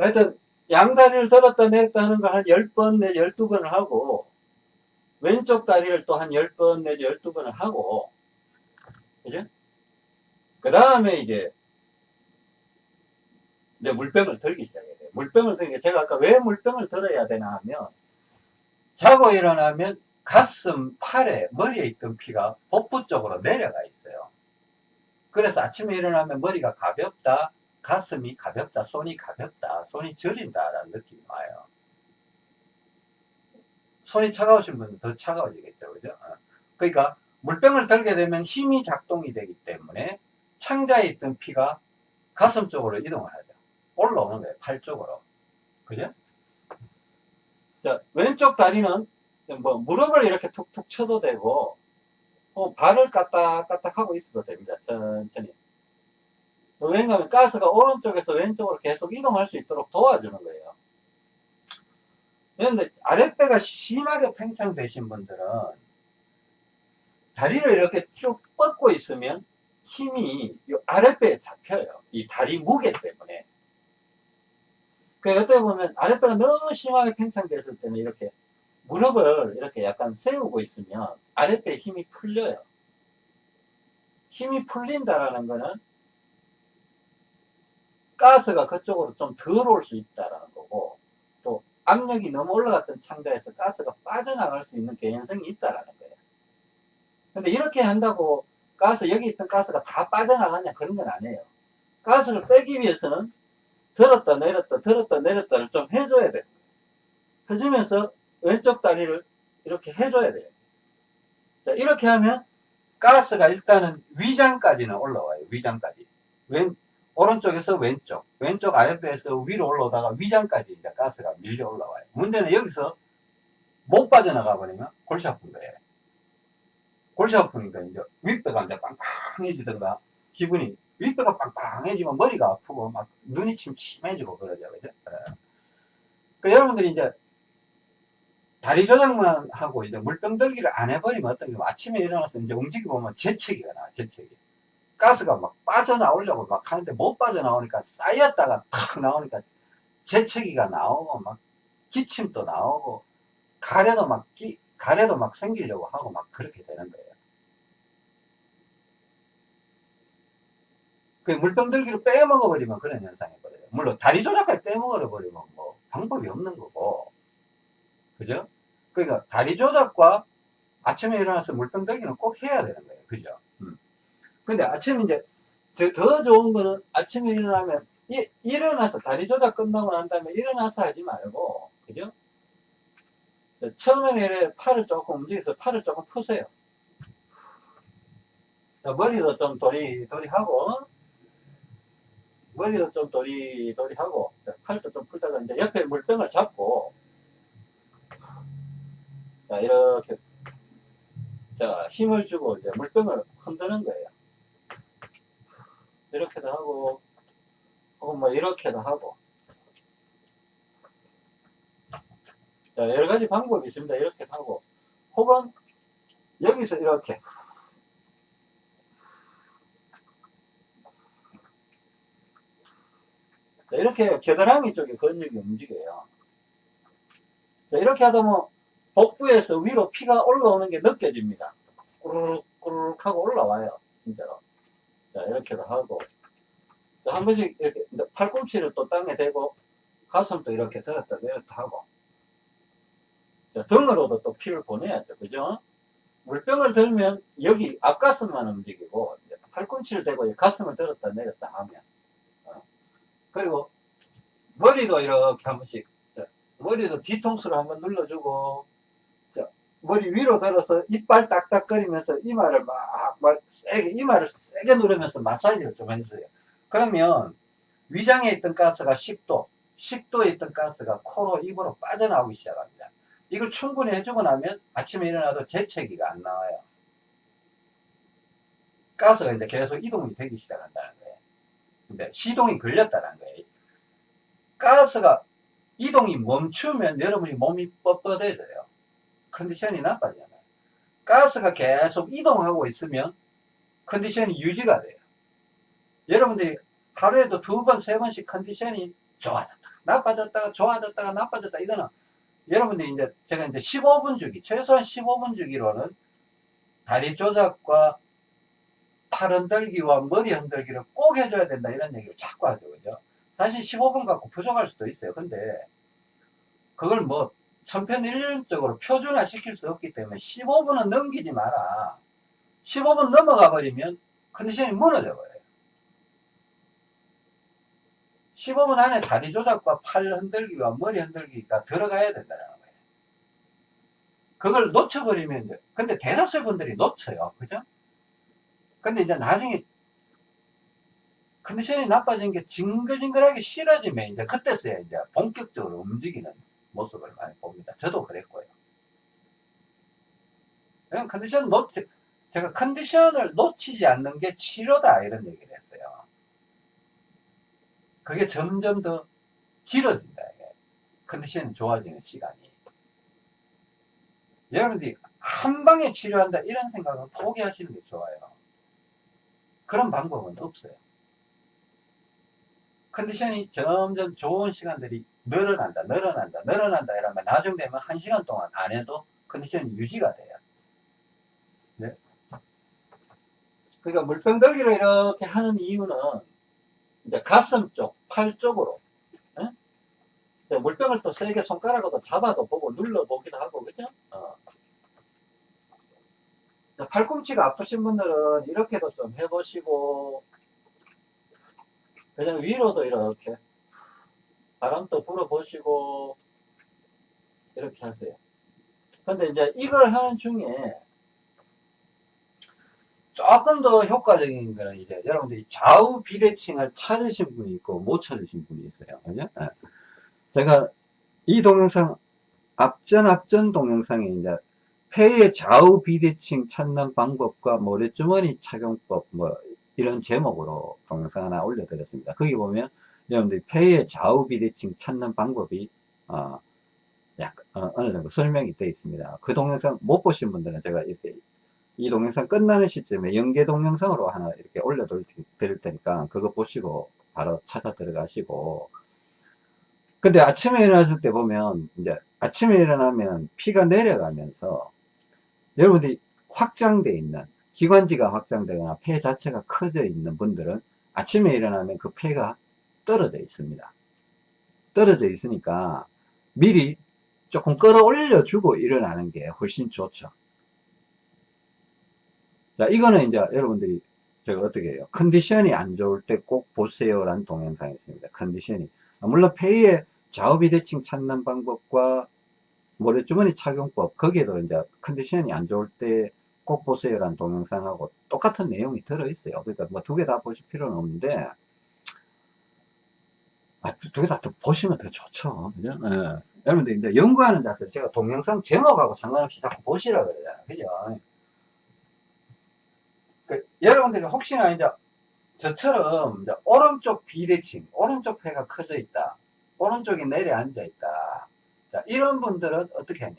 Speaker 1: 하여튼 양다리를 들었다 내렸다 하는 걸 한 10번 내지 12번을 하고 왼쪽 다리를 또 한 10번 내지 12번을 하고 그죠? 그 다음에 이제 이제 물병을 들기 시작해야 돼요. 물병을 들기 제가 아까 왜 물병을 들어야 되나 하면 자고 일어나면 가슴, 팔에, 머리에 있던 피가 복부 쪽으로 내려가 있어요. 그래서 아침에 일어나면 머리가 가볍다, 가슴이 가볍다, 손이 가볍다, 손이 저린다라는 느낌이 와요. 손이 차가우신 분은 더 차가워지겠죠. 그죠? 어. 그러니까 물병을 들게 되면 힘이 작동이 되기 때문에 창자에 있던 피가 가슴 쪽으로 이동을 하죠. 올라오는 거예요. 팔 쪽으로. 그죠? 자, 왼쪽 다리는 뭐 무릎을 이렇게 툭툭 쳐도 되고 어, 발을 까딱까딱 하고 있어도 됩니다. 천천히. 왜냐하면 가스가 오른쪽에서 왼쪽으로 계속 이동할 수 있도록 도와주는 거예요. 그런데 아랫배가 심하게 팽창되신 분들은 다리를 이렇게 쭉 뻗고 있으면 힘이 이 아랫배에 잡혀요. 이 다리 무게 때문에. 그 어떻게 보면 아랫배가 너무 심하게 팽창됐을 때는 이렇게 무릎을 이렇게 약간 세우고 있으면 아랫배에 힘이 풀려요. 힘이 풀린다라는 거는 가스가 그쪽으로 좀덜올수 있다라는 거고 또 압력이 너무 올라갔던 창자에서 가스가 빠져나갈 수 있는 개연성이 있다라는 거예요. 근데 이렇게 한다고 가스 여기 있던 가스가 다 빠져나가냐 그런 건 아니에요. 가스를 빼기 위해서는 들었다 내렸다 들었다 내렸다를 좀 해줘야 돼요. 해주면서 왼쪽 다리를 이렇게 해줘야 돼요. 자 이렇게 하면 가스가 일단은 위장까지는 올라와요. 위장까지. 왼, 오른쪽에서 왼쪽, 왼쪽 아랫배에서 위로 올라오다가 위장까지 이제 가스가 밀려 올라와요. 문제는 여기서 못 빠져나가 버리면 골치 아픈 거예요. 골치 아프니까 이제 윗배가 이제 빵빵해지든가 기분이 윗배가 빵빵해지면 머리가 아프고 막 눈이 침침해지고 그러죠. 그죠? 예. 그 여러분들이 이제 다리 조작만 하고 이제 물병 들기를 안 해버리면 어떤 게 아침에 일어나서 이제 움직여 보면 재채기가 나와, 재채기. 가스가 막 빠져나오려고 막 하는데 못 빠져나오니까 쌓였다가 탁 나오니까 재채기가 나오고 막 기침도 나오고 가래도 막 끼, 가래도 막 생기려고 하고 막 그렇게 되는 거예요. 그 물병 들기를 빼먹어버리면 그런 현상이 벌어요. 물론 다리 조작까지 빼먹어버리면 뭐 방법이 없는 거고. 그죠? 그러니까 다리 조작과 아침에 일어나서 물병 들기는 꼭 해야 되는 거예요. 그죠? 음. 근데 아침에 이제 더 좋은 거는 아침에 일어나면 이, 일어나서 다리 조작 끝나고 난 다음에 일어나서 하지 말고 그죠? 처음에는 팔을 조금 움직여서 팔을 조금 푸세요. 자, 머리도 좀 도리도리 하고 머리도 좀 도리도리 하고 자, 팔도 좀 풀다가 이제 옆에 물병을 잡고 자 이렇게 자 힘을 주고 이제 물병을 흔드는 거예요. 이렇게도 하고 혹은 뭐 이렇게도 하고 자 여러 가지 방법이 있습니다. 이렇게 하고 혹은 여기서 이렇게 자, 이렇게 겨드랑이 쪽에 근육이 움직여요. 자, 이렇게 하다 보면 복부에서 위로 피가 올라오는 게 느껴집니다. 꾸르륵 꾸르륵 하고 올라와요. 진짜로. 자, 이렇게도 하고. 자, 한 번씩 이렇게 팔꿈치를 또 땅에 대고 가슴도 이렇게 들었다 내렸다 하고. 자, 등으로도 또 피를 보내야죠. 그죠? 물병을 들면 여기 앞가슴만 움직이고 팔꿈치를 대고 가슴을 들었다 내렸다 하면 어. 그리고 머리도 이렇게 한 번씩 자, 머리도 뒤통수를 한번 눌러주고 자, 머리 위로 들어서 이빨 딱딱거리면서 이마를 막, 막 세게 이마를 세게 누르면서 마사지를 좀 해주세요. 그러면 위장에 있던 가스가 10도 10도에 있던 가스가 코로 입으로 빠져나오기 시작합니다. 이걸 충분히 해주고 나면 아침에 일어나도 재채기가 안 나와요. 가스가 이제 계속 이동이 되기 시작한다는 거예요. 근데 시동이 걸렸다는 거예요. 가스가 이동이 멈추면 여러분이 몸이 뻣뻣해져요. 컨디션이 나빠지잖아요. 가스가 계속 이동하고 있으면 컨디션이 유지가 돼요. 여러분들이 하루에도 두 번, 세 번씩 컨디션이 좋아졌다. 나빠졌다가 좋아졌다가 나빠졌다 이거는 여러분들이 이제 제가 이제 15분 주기 최소한 15분 주기로는 다리 조작과 팔 흔들기와 머리 흔들기를 꼭 해줘야 된다 이런 얘기를 자꾸 하죠 그죠 사실 15분 갖고 부족할 수도 있어요 근데 그걸 뭐 천편일률적으로 표준화 시킬 수 없기 때문에 15분은 넘기지 마라 15분 넘어가 버리면 컨디션이 무너져 버려요 15분 안에 다리 조작과 팔 흔들기와 머리 흔들기가 들어가야 된다는 거예요. 그걸 놓쳐버리면, 근데 대다수 분들이 놓쳐요. 그죠? 근데 이제 나중에 컨디션이 나빠진 게 징글징글하게 싫어지면 이제 그때서야 이제 본격적으로 움직이는 모습을 많이 봅니다. 저도 그랬고요. 그냥 컨디션 놓치, 제가 컨디션을 놓치지 않는 게 치료다 이런 얘기를 했어요. 그게 점점 더 길어진다. 이게. 컨디션이 좋아지는 시간이. 여러분들이 한 방에 치료한다 이런 생각은 포기하시는 게 좋아요. 그런 방법은 없어요. 컨디션이 점점 좋은 시간들이 늘어난다, 늘어난다, 늘어난다 이러면 나중 되면 한 시간 동안 안 해도 컨디션이 유지가 돼요. 네. 그러니까 물병 들기를 이렇게 하는 이유는 이제 가슴 쪽, 팔 쪽으로 예? 물병을 또 세게 손가락으로 잡아도 보고 눌러보기도 하고 그죠? 어. 팔꿈치가 아프신 분들은 이렇게도 좀 해보시고 그냥 위로도 이렇게 바람도 불어보시고 이렇게 하세요. 근데 이제 이걸 하는 중에 조금 더 효과적인 거는 이제 여러분들이 좌우 비대칭을 찾으신 분이 있고 못 찾으신 분이 있어요. 그죠? 네. 제가 이 동영상 앞전 앞전 동영상에 이제 폐의 좌우 비대칭 찾는 방법과 모래주머니 착용법 뭐 이런 제목으로 동영상 하나 올려드렸습니다. 거기 보면 여러분들이 폐의 좌우 비대칭 찾는 방법이 어, 약 어, 느 정도 설명이 되어 있습니다. 그 동영상 못 보신 분들은 제가 이렇게 이 동영상 끝나는 시점에 연계 동영상으로 하나 이렇게 올려드릴 테니까 그거 보시고 바로 찾아 들어가시고 근데 아침에 일어났을 때 보면 이제 아침에 일어나면 피가 내려가면서 여러분들이 확장되어 있는 기관지가 확장되거나 폐 자체가 커져 있는 분들은 아침에 일어나면 그 폐가 떨어져 있습니다 떨어져 있으니까 미리 조금 끌어올려 주고 일어나는 게 훨씬 좋죠 자, 이거는 이제 여러분들이 제가 어떻게 해요? 컨디션이 안 좋을 때 꼭 보세요라는 동영상이 있습니다. 컨디션이. 아, 물론 폐의 좌우비대칭 찾는 방법과 모래주머니 착용법, 거기에도 이제 컨디션이 안 좋을 때 꼭 보세요라는 동영상하고 똑같은 내용이 들어있어요. 그러니까 뭐 두 개 다 보실 필요는 없는데, 아, 두개다 보시면 더 좋죠. 그죠? 예. 여러분들 이제 연구하는 자세, 제가 동영상 제목하고 상관없이 자꾸 보시라 그러잖아요. 그죠? 그, 여러분들이 혹시나 이제 저처럼 이제 오른쪽 비대칭, 오른쪽 폐가 커져 있다. 오른쪽이 내려앉아 있다. 자, 이런 분들은 어떻게 하냐.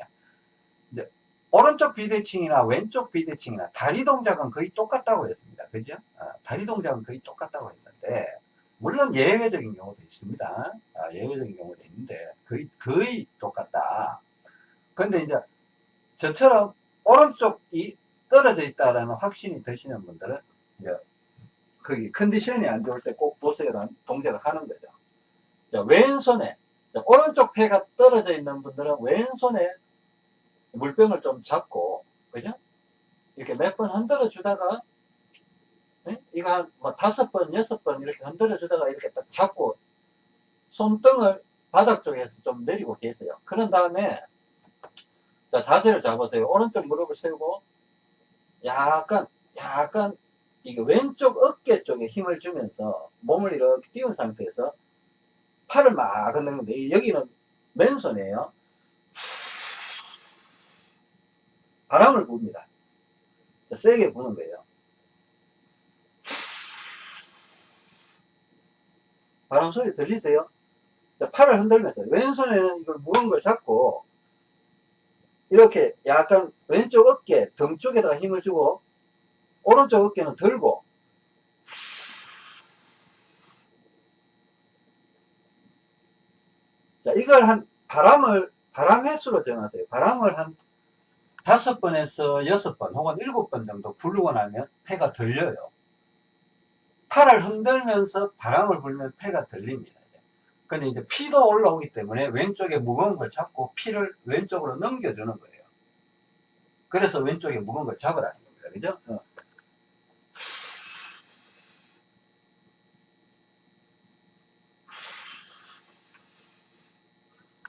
Speaker 1: 이제 오른쪽 비대칭이나 왼쪽 비대칭이나 다리 동작은 거의 똑같다고 했습니다. 그죠? 아, 다리 동작은 거의 똑같다고 했는데, 물론 예외적인 경우도 있습니다. 아, 예외적인 경우도 있는데, 거의, 거의 똑같다. 근데 이제 저처럼 오른쪽이 떨어져 있다라는 확신이 드시는 분들은 이제 거기 컨디션이 안 좋을 때 꼭 보세요라는 동작을 하는 거죠. 자, 왼손에 자, 오른쪽 폐가 떨어져 있는 분들은 왼손에 물병을 좀 잡고 그죠? 이렇게 몇 번 흔들어 주다가 네? 이거 한 뭐 다섯 번, 여섯 번 이렇게 흔들어 주다가 이렇게 딱 잡고 손등을 바닥 쪽에서 좀 내리고 계세요. 그런 다음에 자 자세를 잡으세요. 오른쪽 무릎을 세우고 약간, 약간, 이게 왼쪽 어깨 쪽에 힘을 주면서 몸을 이렇게 띄운 상태에서 팔을 막 흔드는 건데, 여기는 맨손이에요. 바람을 붑니다. 세게 부는 거예요. 바람 소리 들리세요? 자, 팔을 흔들면서 왼손에는 이걸 무거운 걸 잡고 이렇게 약간 왼쪽 어깨 등 쪽에다가 힘을 주고 오른쪽 어깨는 들고 자, 이걸 한, 바람을, 바람 횟수로 정하세요. 바람을 한 다섯 번에서 여섯 번 혹은 일곱 번 정도 굴르고 나면 폐가 들려요. 팔을 흔들면서 바람을 불면 폐가 들립니다. 근데 이제 피도 올라오기 때문에 왼쪽에 무거운 걸 잡고 피를 왼쪽으로 넘겨주는 거예요. 그래서 왼쪽에 무거운 걸 잡으라는 겁니다. 그죠? 어.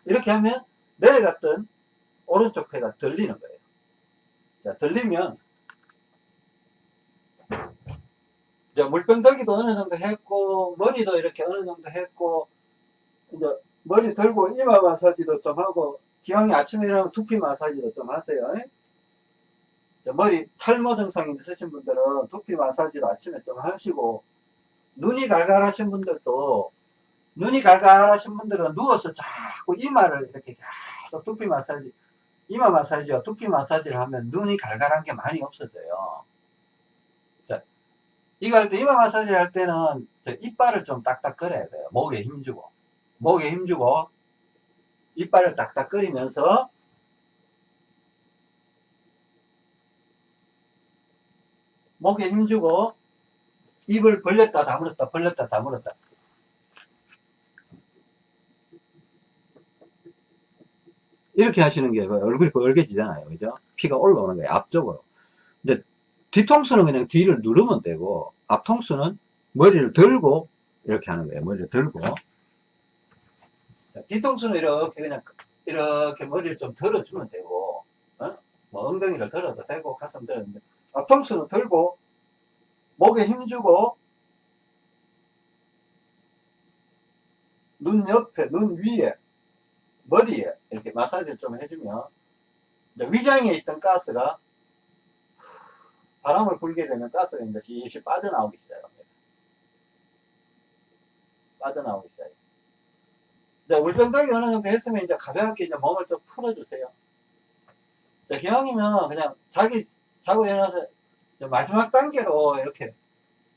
Speaker 1: 이렇게 하면 내려갔던 오른쪽 폐가 들리는 거예요. 자, 들리면 이제 물병 들기도 어느 정도 했고 머리도 이렇게 어느 정도 했고 이제 머리 들고 이마 마사지도 좀 하고 기왕이 아침에 일어나면 두피 마사지도 좀 하세요. 머리 탈모 증상이 있으신 분들은 두피 마사지도 아침에 좀 하시고 눈이 갈갈하신 분들도 눈이 갈갈하신 분들은 누워서 자꾸 이마를 이렇게 계속 두피 마사지 이마 마사지와 두피 마사지를 하면 눈이 갈갈한 게 많이 없어져요. 자, 이거 할 때 이마 마사지 할 때는 이빨을 좀 딱딱 끌어야 돼요. 목에 힘주고. 목에 힘주고 이빨을 딱딱 끓이면서 목에 힘주고 입을 벌렸다 다물었다 벌렸다 다물었다 이렇게 하시는 게 얼굴이 벌게지잖아요 그죠 피가 올라오는 거예요 앞쪽으로 근데 뒤통수는 그냥 뒤를 누르면 되고 앞통수는 머리를 들고 이렇게 하는 거예요. 머리를 들고. 뒤통수는 이렇게 그냥 이렇게 머리를 좀 들어주면 되고 어? 뭐 엉덩이를 들어도 되고 가슴 들었는데. 앞통수는 들고 목에 힘주고 눈 옆에 눈 위에 머리에 이렇게 마사지를 좀 해주면 위장에 있던 가스가 바람을 불게 되면 가스가 이제 실실 빠져나오기 시작합니다. 빠져나오기 시작해요. 이제 울병들기 어느 정도 했으면 이제 가볍게 이제 몸을 좀 풀어주세요. 자, 기왕이면 그냥 자기, 자고 일어나서 마지막 단계로 이렇게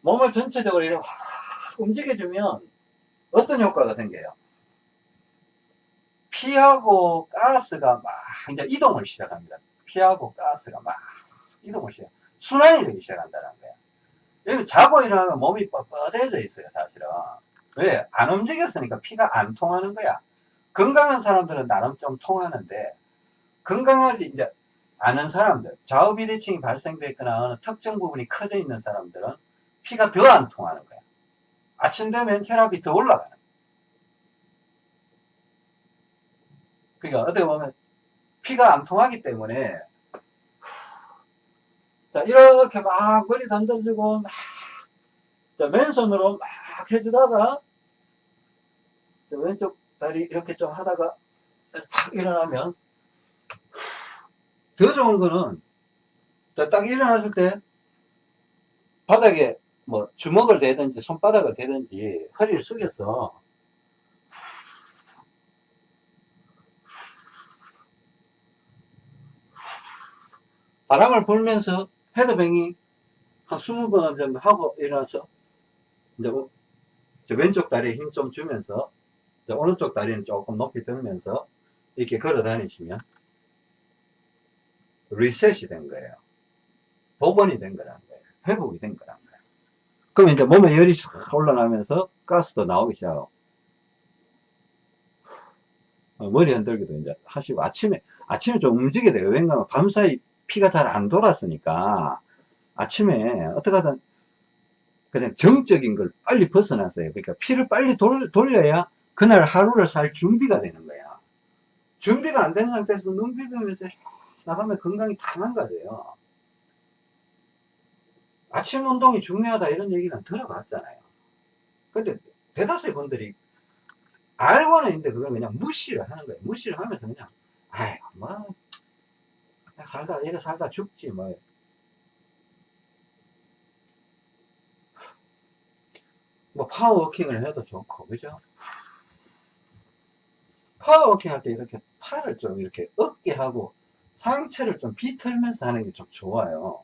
Speaker 1: 몸을 전체적으로 이렇게 확 움직여주면 어떤 효과가 생겨요? 피하고 가스가 막 이제 이동을 시작합니다. 피하고 가스가 막 이동을 시작. 순환이 되기 시작한다는 거야. 여기 자고 일어나면 몸이 뻣뻣해져 있어요, 사실은. 왜? 안 움직였으니까 피가 안 통하는 거야. 건강한 사람들은 나름 좀 통하는데, 건강하지, 이제, 아는 사람들, 좌우 비대칭이 발생되거나 어느 특정 부분이 커져 있는 사람들은 피가 더 안 통하는 거야. 아침 되면 혈압이 더 올라가는 거야. 그러니까 어떻게 보면 피가 안 통하기 때문에 자 이렇게 막 머리 던져주고 막 자, 맨손으로 막 해주다가 왼쪽 다리 이렇게 좀 하다가 탁 일어나면 더 좋은 거는 딱 일어났을 때 바닥에 뭐 주먹을 대든지 손바닥을 대든지 허리를 숙여서 바람을 불면서 헤드뱅이 한 20번 정도 하고 일어나서 이제 왼쪽 다리에 힘 좀 주면서 오른쪽 다리는 조금 높이 들면서 이렇게 걸어 다니시면 리셋이 된 거예요. 복원이 된 거라는 거예요. 회복이 된 거라는 거예요. 그럼 이제 몸에 열이 올라가면서 가스도 나오기 시작하고 어, 머리 흔들기도 이제 하시고 아침에 아침에 좀 움직여야 돼요. 왜냐하면 밤사이 피가 잘 안 돌았으니까 아침에 어떻게 하든 그냥 정적인 걸 빨리 벗어났어요. 그러니까 피를 빨리 돌, 돌려야 그날 하루를 살 준비가 되는 거야. 준비가 안 된 상태에서 눈 비비면서 나가면 건강이 다 망가져요. 아침 운동이 중요하다 이런 얘기는 들어봤잖아요. 근데 대다수의 분들이 알고는 있는데 그걸 그냥 무시를 하는 거예요. 무시를 하면서 그냥 아이 뭐 살다 이래 살다 죽지 뭐 뭐 power walking을 해도 좋고 그죠 power walking 할 때 이렇게 팔을 좀 이렇게 어깨 하고 상체를 좀 비틀면서 하는 게 좀 좋아요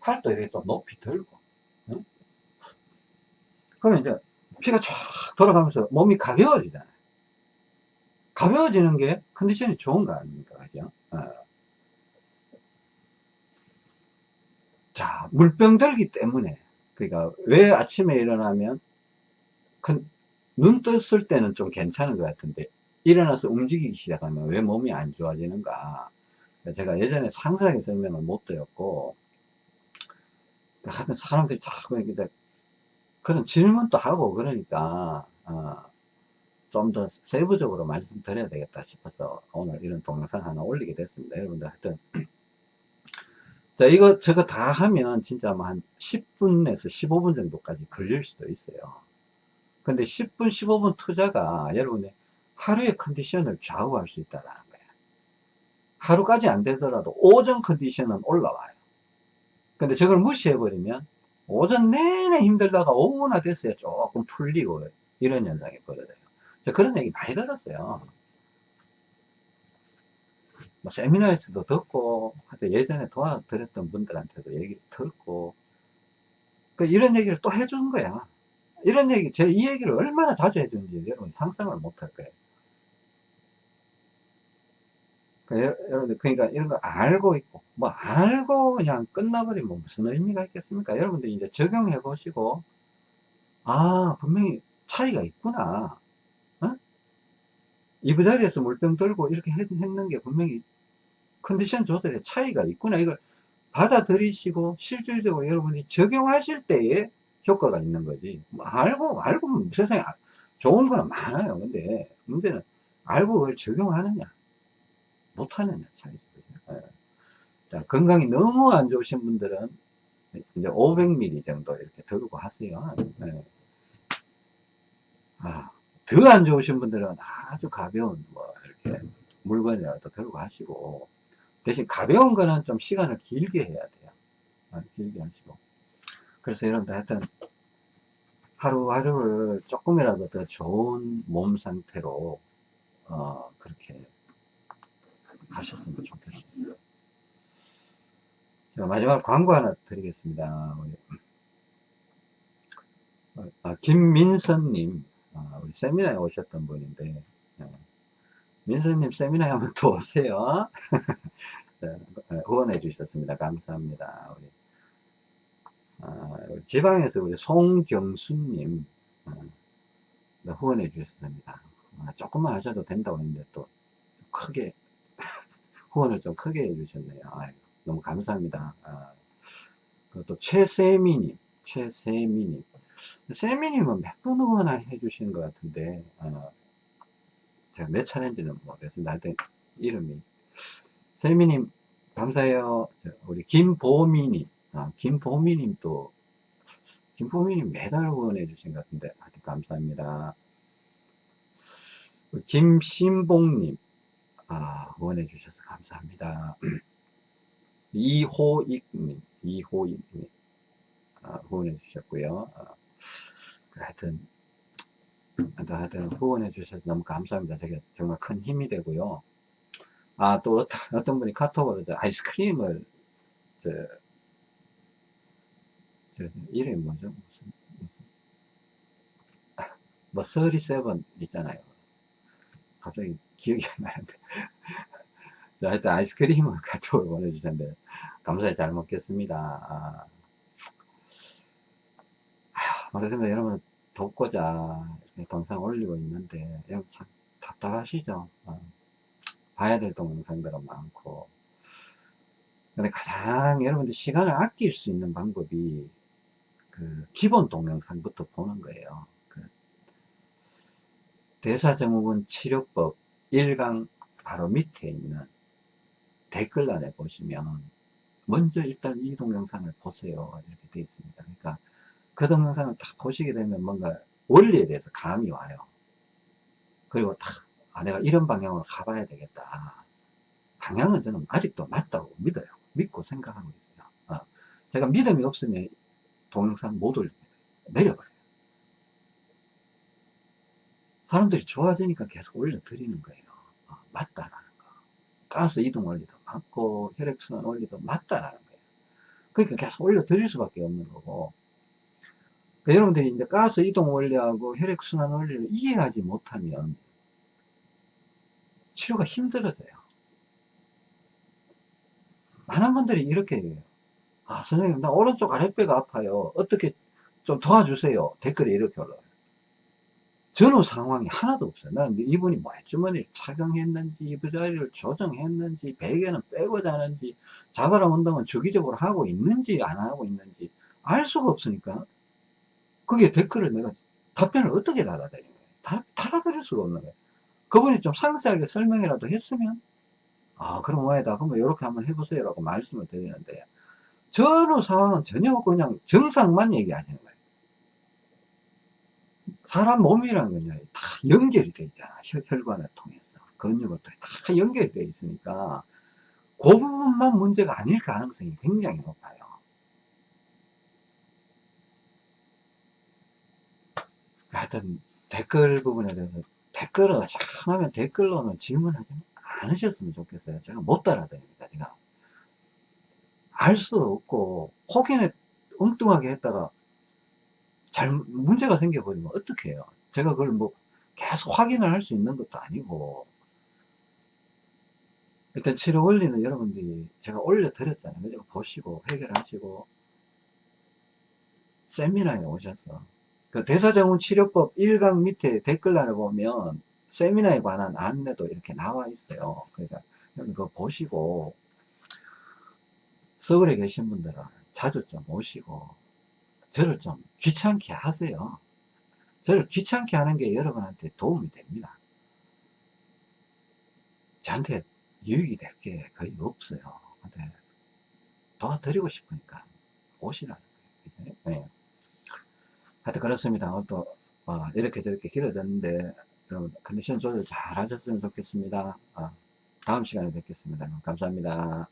Speaker 1: 팔도 이렇게 좀 높이 들고 응? 그러면 이제 피가 쫙 돌아가면서 몸이 가벼워지잖아요. 가벼워지는 게 컨디션이 좋은 거 아닙니까? 그죠? 어. 자, 물병 들기 때문에, 그러니까 왜 아침에 일어나면 큰, 눈 떴을 때는 좀 괜찮은 것 같은데, 일어나서 움직이기 시작하면 왜 몸이 안 좋아지는가. 제가 예전에 상세하게 설명을 못 드렸고, 하여튼 사람들이 자꾸 이렇게 그런 질문도 하고 그러니까, 어, 좀 더 세부적으로 말씀드려야 되겠다 싶어서 오늘 이런 동영상 하나 올리게 됐습니다. 여러분들 하여튼. 자, 이거, 저거 다 하면 진짜 뭐 한 10분에서 15분 정도까지 걸릴 수도 있어요. 근데 10분, 15분 투자가 여러분의 하루의 컨디션을 좌우할 수 있다는 거예요. 하루까지 안 되더라도 오전 컨디션은 올라와요. 근데 저걸 무시해버리면 오전 내내 힘들다가 오후나 됐어야 조금 풀리고 이런 현상이 벌어져요. 저 그런 얘기 많이 들었어요. 뭐 세미나에서도 듣고 예전에 도와드렸던 분들한테도 얘기 듣고 그 이런 얘기를 또 해주는 거야. 이런 얘기, 제 이 얘기를 얼마나 자주 해주는지 여러분 상상을 못 할 거예요. 여러분들 그러니까 이런 거 알고 있고 뭐 알고 그냥 끝나버리면 무슨 의미가 있겠습니까 여러분들 이제 적용해 보시고 아 분명히 차이가 있구나 어? 이부 자리에서 물병 들고 이렇게 했, 했는 게 분명히 컨디션 조절에 차이가 있구나 이걸 받아들이시고 실질적으로 여러분이 적용하실 때에 효과가 있는 거지 뭐 알고 알고 세상에 좋은 거는 많아요 근데 문제는 알고 그걸 적용하느냐 못하느냐 차이죠. 예. 자, 건강이 너무 안 좋으신 분들은 이제 500ml 정도 이렇게 들고 하세요. 예. 아, 더 안 좋으신 분들은 아주 가벼운 뭐 이렇게 물건이라도 들고 하시고 대신 가벼운 거는 좀 시간을 길게 해야 돼요. 아, 길게 하시고. 그래서 여러분들 하여튼 하루하루를 조금이라도 더 좋은 몸 상태로 어, 그렇게 가셨으면 좋겠습니다. 자, 마지막 광고 하나 드리겠습니다. 아, 김민선님, 아, 우리 세미나에 오셨던 분인데, 아, 민선님 세미나에 한번 또 오세요. 네, 후원해 주셨습니다. 감사합니다. 우리, 아, 지방에서 우리 송경수님 아, 네, 후원해 주셨습니다. 아, 조금만 하셔도 된다고 했는데 또 크게 후원을 좀 크게 해주셨네요. 너무 감사합니다. 아, 또 최세미님, 최세미님. 세미님은 몇번 후원을 해주신 것 같은데, 아, 제가 몇 차례인지는 모르겠습니다. 하여튼 이름이. 세미님, 감사해요. 우리 김보미님, 아, 김보미님 또, 김보미님 매달 후원해 주신 것 같은데, 하여튼 감사합니다. 김신봉님, 아, 후원해 주셔서 감사합니다. 이호익님, 이호익님, 아, 후원해 주셨고요. 아, 하여튼, 하여튼 후원해 주셔서 너무 감사합니다. 되게 정말 큰 힘이 되고요. 아, 또 어떤, 분이 카톡으로 아이스크림을, 저, 저, 이름이 뭐죠? 무슨, 무슨, 아, 뭐, 37 있잖아요. 갑자기 기억이 안 나는데. 자, 하여튼 아이스크림을 카톡을 보내주셨는데, 감사히 잘 먹겠습니다. 아, 말했습니다. 여러분, 돕고자 동상 올리고 있는데, 여러분 참 답답하시죠? 어, 봐야 될 동영상들은 많고. 근데 가장 여러분들 시간을 아낄 수 있는 방법이 그 기본 동영상부터 보는 거예요. 그 대사증후군 치료법 1강 바로 밑에 있는 댓글란에 보시면 먼저 일단 이 동영상을 보세요 이렇게 되어 있습니다 그러니까 그 동영상을 딱 보시게 되면 뭔가 원리에 대해서 감이 와요. 그리고 딱 아, 내가 이런 방향으로 가봐야 되겠다. 방향은 저는 아직도 맞다고 믿어요. 믿고 생각하고 있어요. 어. 제가 믿음이 없으면 동영상 못 올립니다. 내려버려요. 사람들이 좋아지니까 계속 올려드리는 거예요. 어, 맞다라는 거. 가스 이동 원리도 맞고 혈액순환 원리도 맞다라는 거예요. 그러니까 계속 올려드릴 수밖에 없는 거고 여러분들이 이제 가스 이동 원리하고 혈액순환 원리를 이해하지 못하면 치료가 힘들어져요. 많은 분들이 이렇게 얘기해요. 아, 선생님, 나 오른쪽 아랫배가 아파요. 어떻게 좀 도와주세요. 댓글에 이렇게 올라와요. 전후 상황이 하나도 없어요. 난 이분이 말주머니를 착용했는지, 이부자리를 조정했는지, 베개는 빼고 자는지, 자바라 운동은 주기적으로 하고 있는지, 안 하고 있는지, 알 수가 없으니까. 그게 댓글을 내가 답변을 어떻게 달아드린 거예요? 다, 달아드릴 수가 없는 거예요. 그분이 좀 상세하게 설명이라도 했으면, 아, 그럼 뭐에다, 그러면 이렇게 한번 해보세요. 라고 말씀을 드리는데, 전후 상황은 전혀 그냥 정상만 얘기하시는 거예요. 사람 몸이라는 건요, 다 연결이 되어 있잖아. 혈관을 통해서. 근육을 통해 다 연결이 되어 있으니까, 그 부분만 문제가 아닐 가능성이 굉장히 높아요. 하여튼, 댓글 부분에 대해서, 댓글을 잘하면 댓글로는 질문하지 않으셨으면 좋겠어요. 제가 못 따라드립니다. 제가. 알 수도 없고, 혹여나 엉뚱하게 했다가, 잘 문제가 생겨버리면 어떻게 해요? 제가 그걸 뭐 계속 확인을 할 수 있는 것도 아니고 일단 치료 원리는 여러분들이 제가 올려드렸잖아요. 그죠? 보시고 해결하시고 세미나에 오셔서 그 대사증후 치료법 1강 밑에 댓글란을 보면 세미나에 관한 안내도 이렇게 나와 있어요. 그러니까 그거 보시고 서울에 계신 분들은 자주 좀 오시고 저를 좀 귀찮게 하세요. 저를 귀찮게 하는 게 여러분한테 도움이 됩니다. 저한테 유익이 될 게 거의 없어요. 근데 도와드리고 싶으니까 오시라는 거예요. 네. 하여튼 그렇습니다. 또 어, 이렇게 저렇게 길어졌는데 여러분 컨디션 조절 잘 하셨으면 좋겠습니다. 어, 다음 시간에 뵙겠습니다. 감사합니다.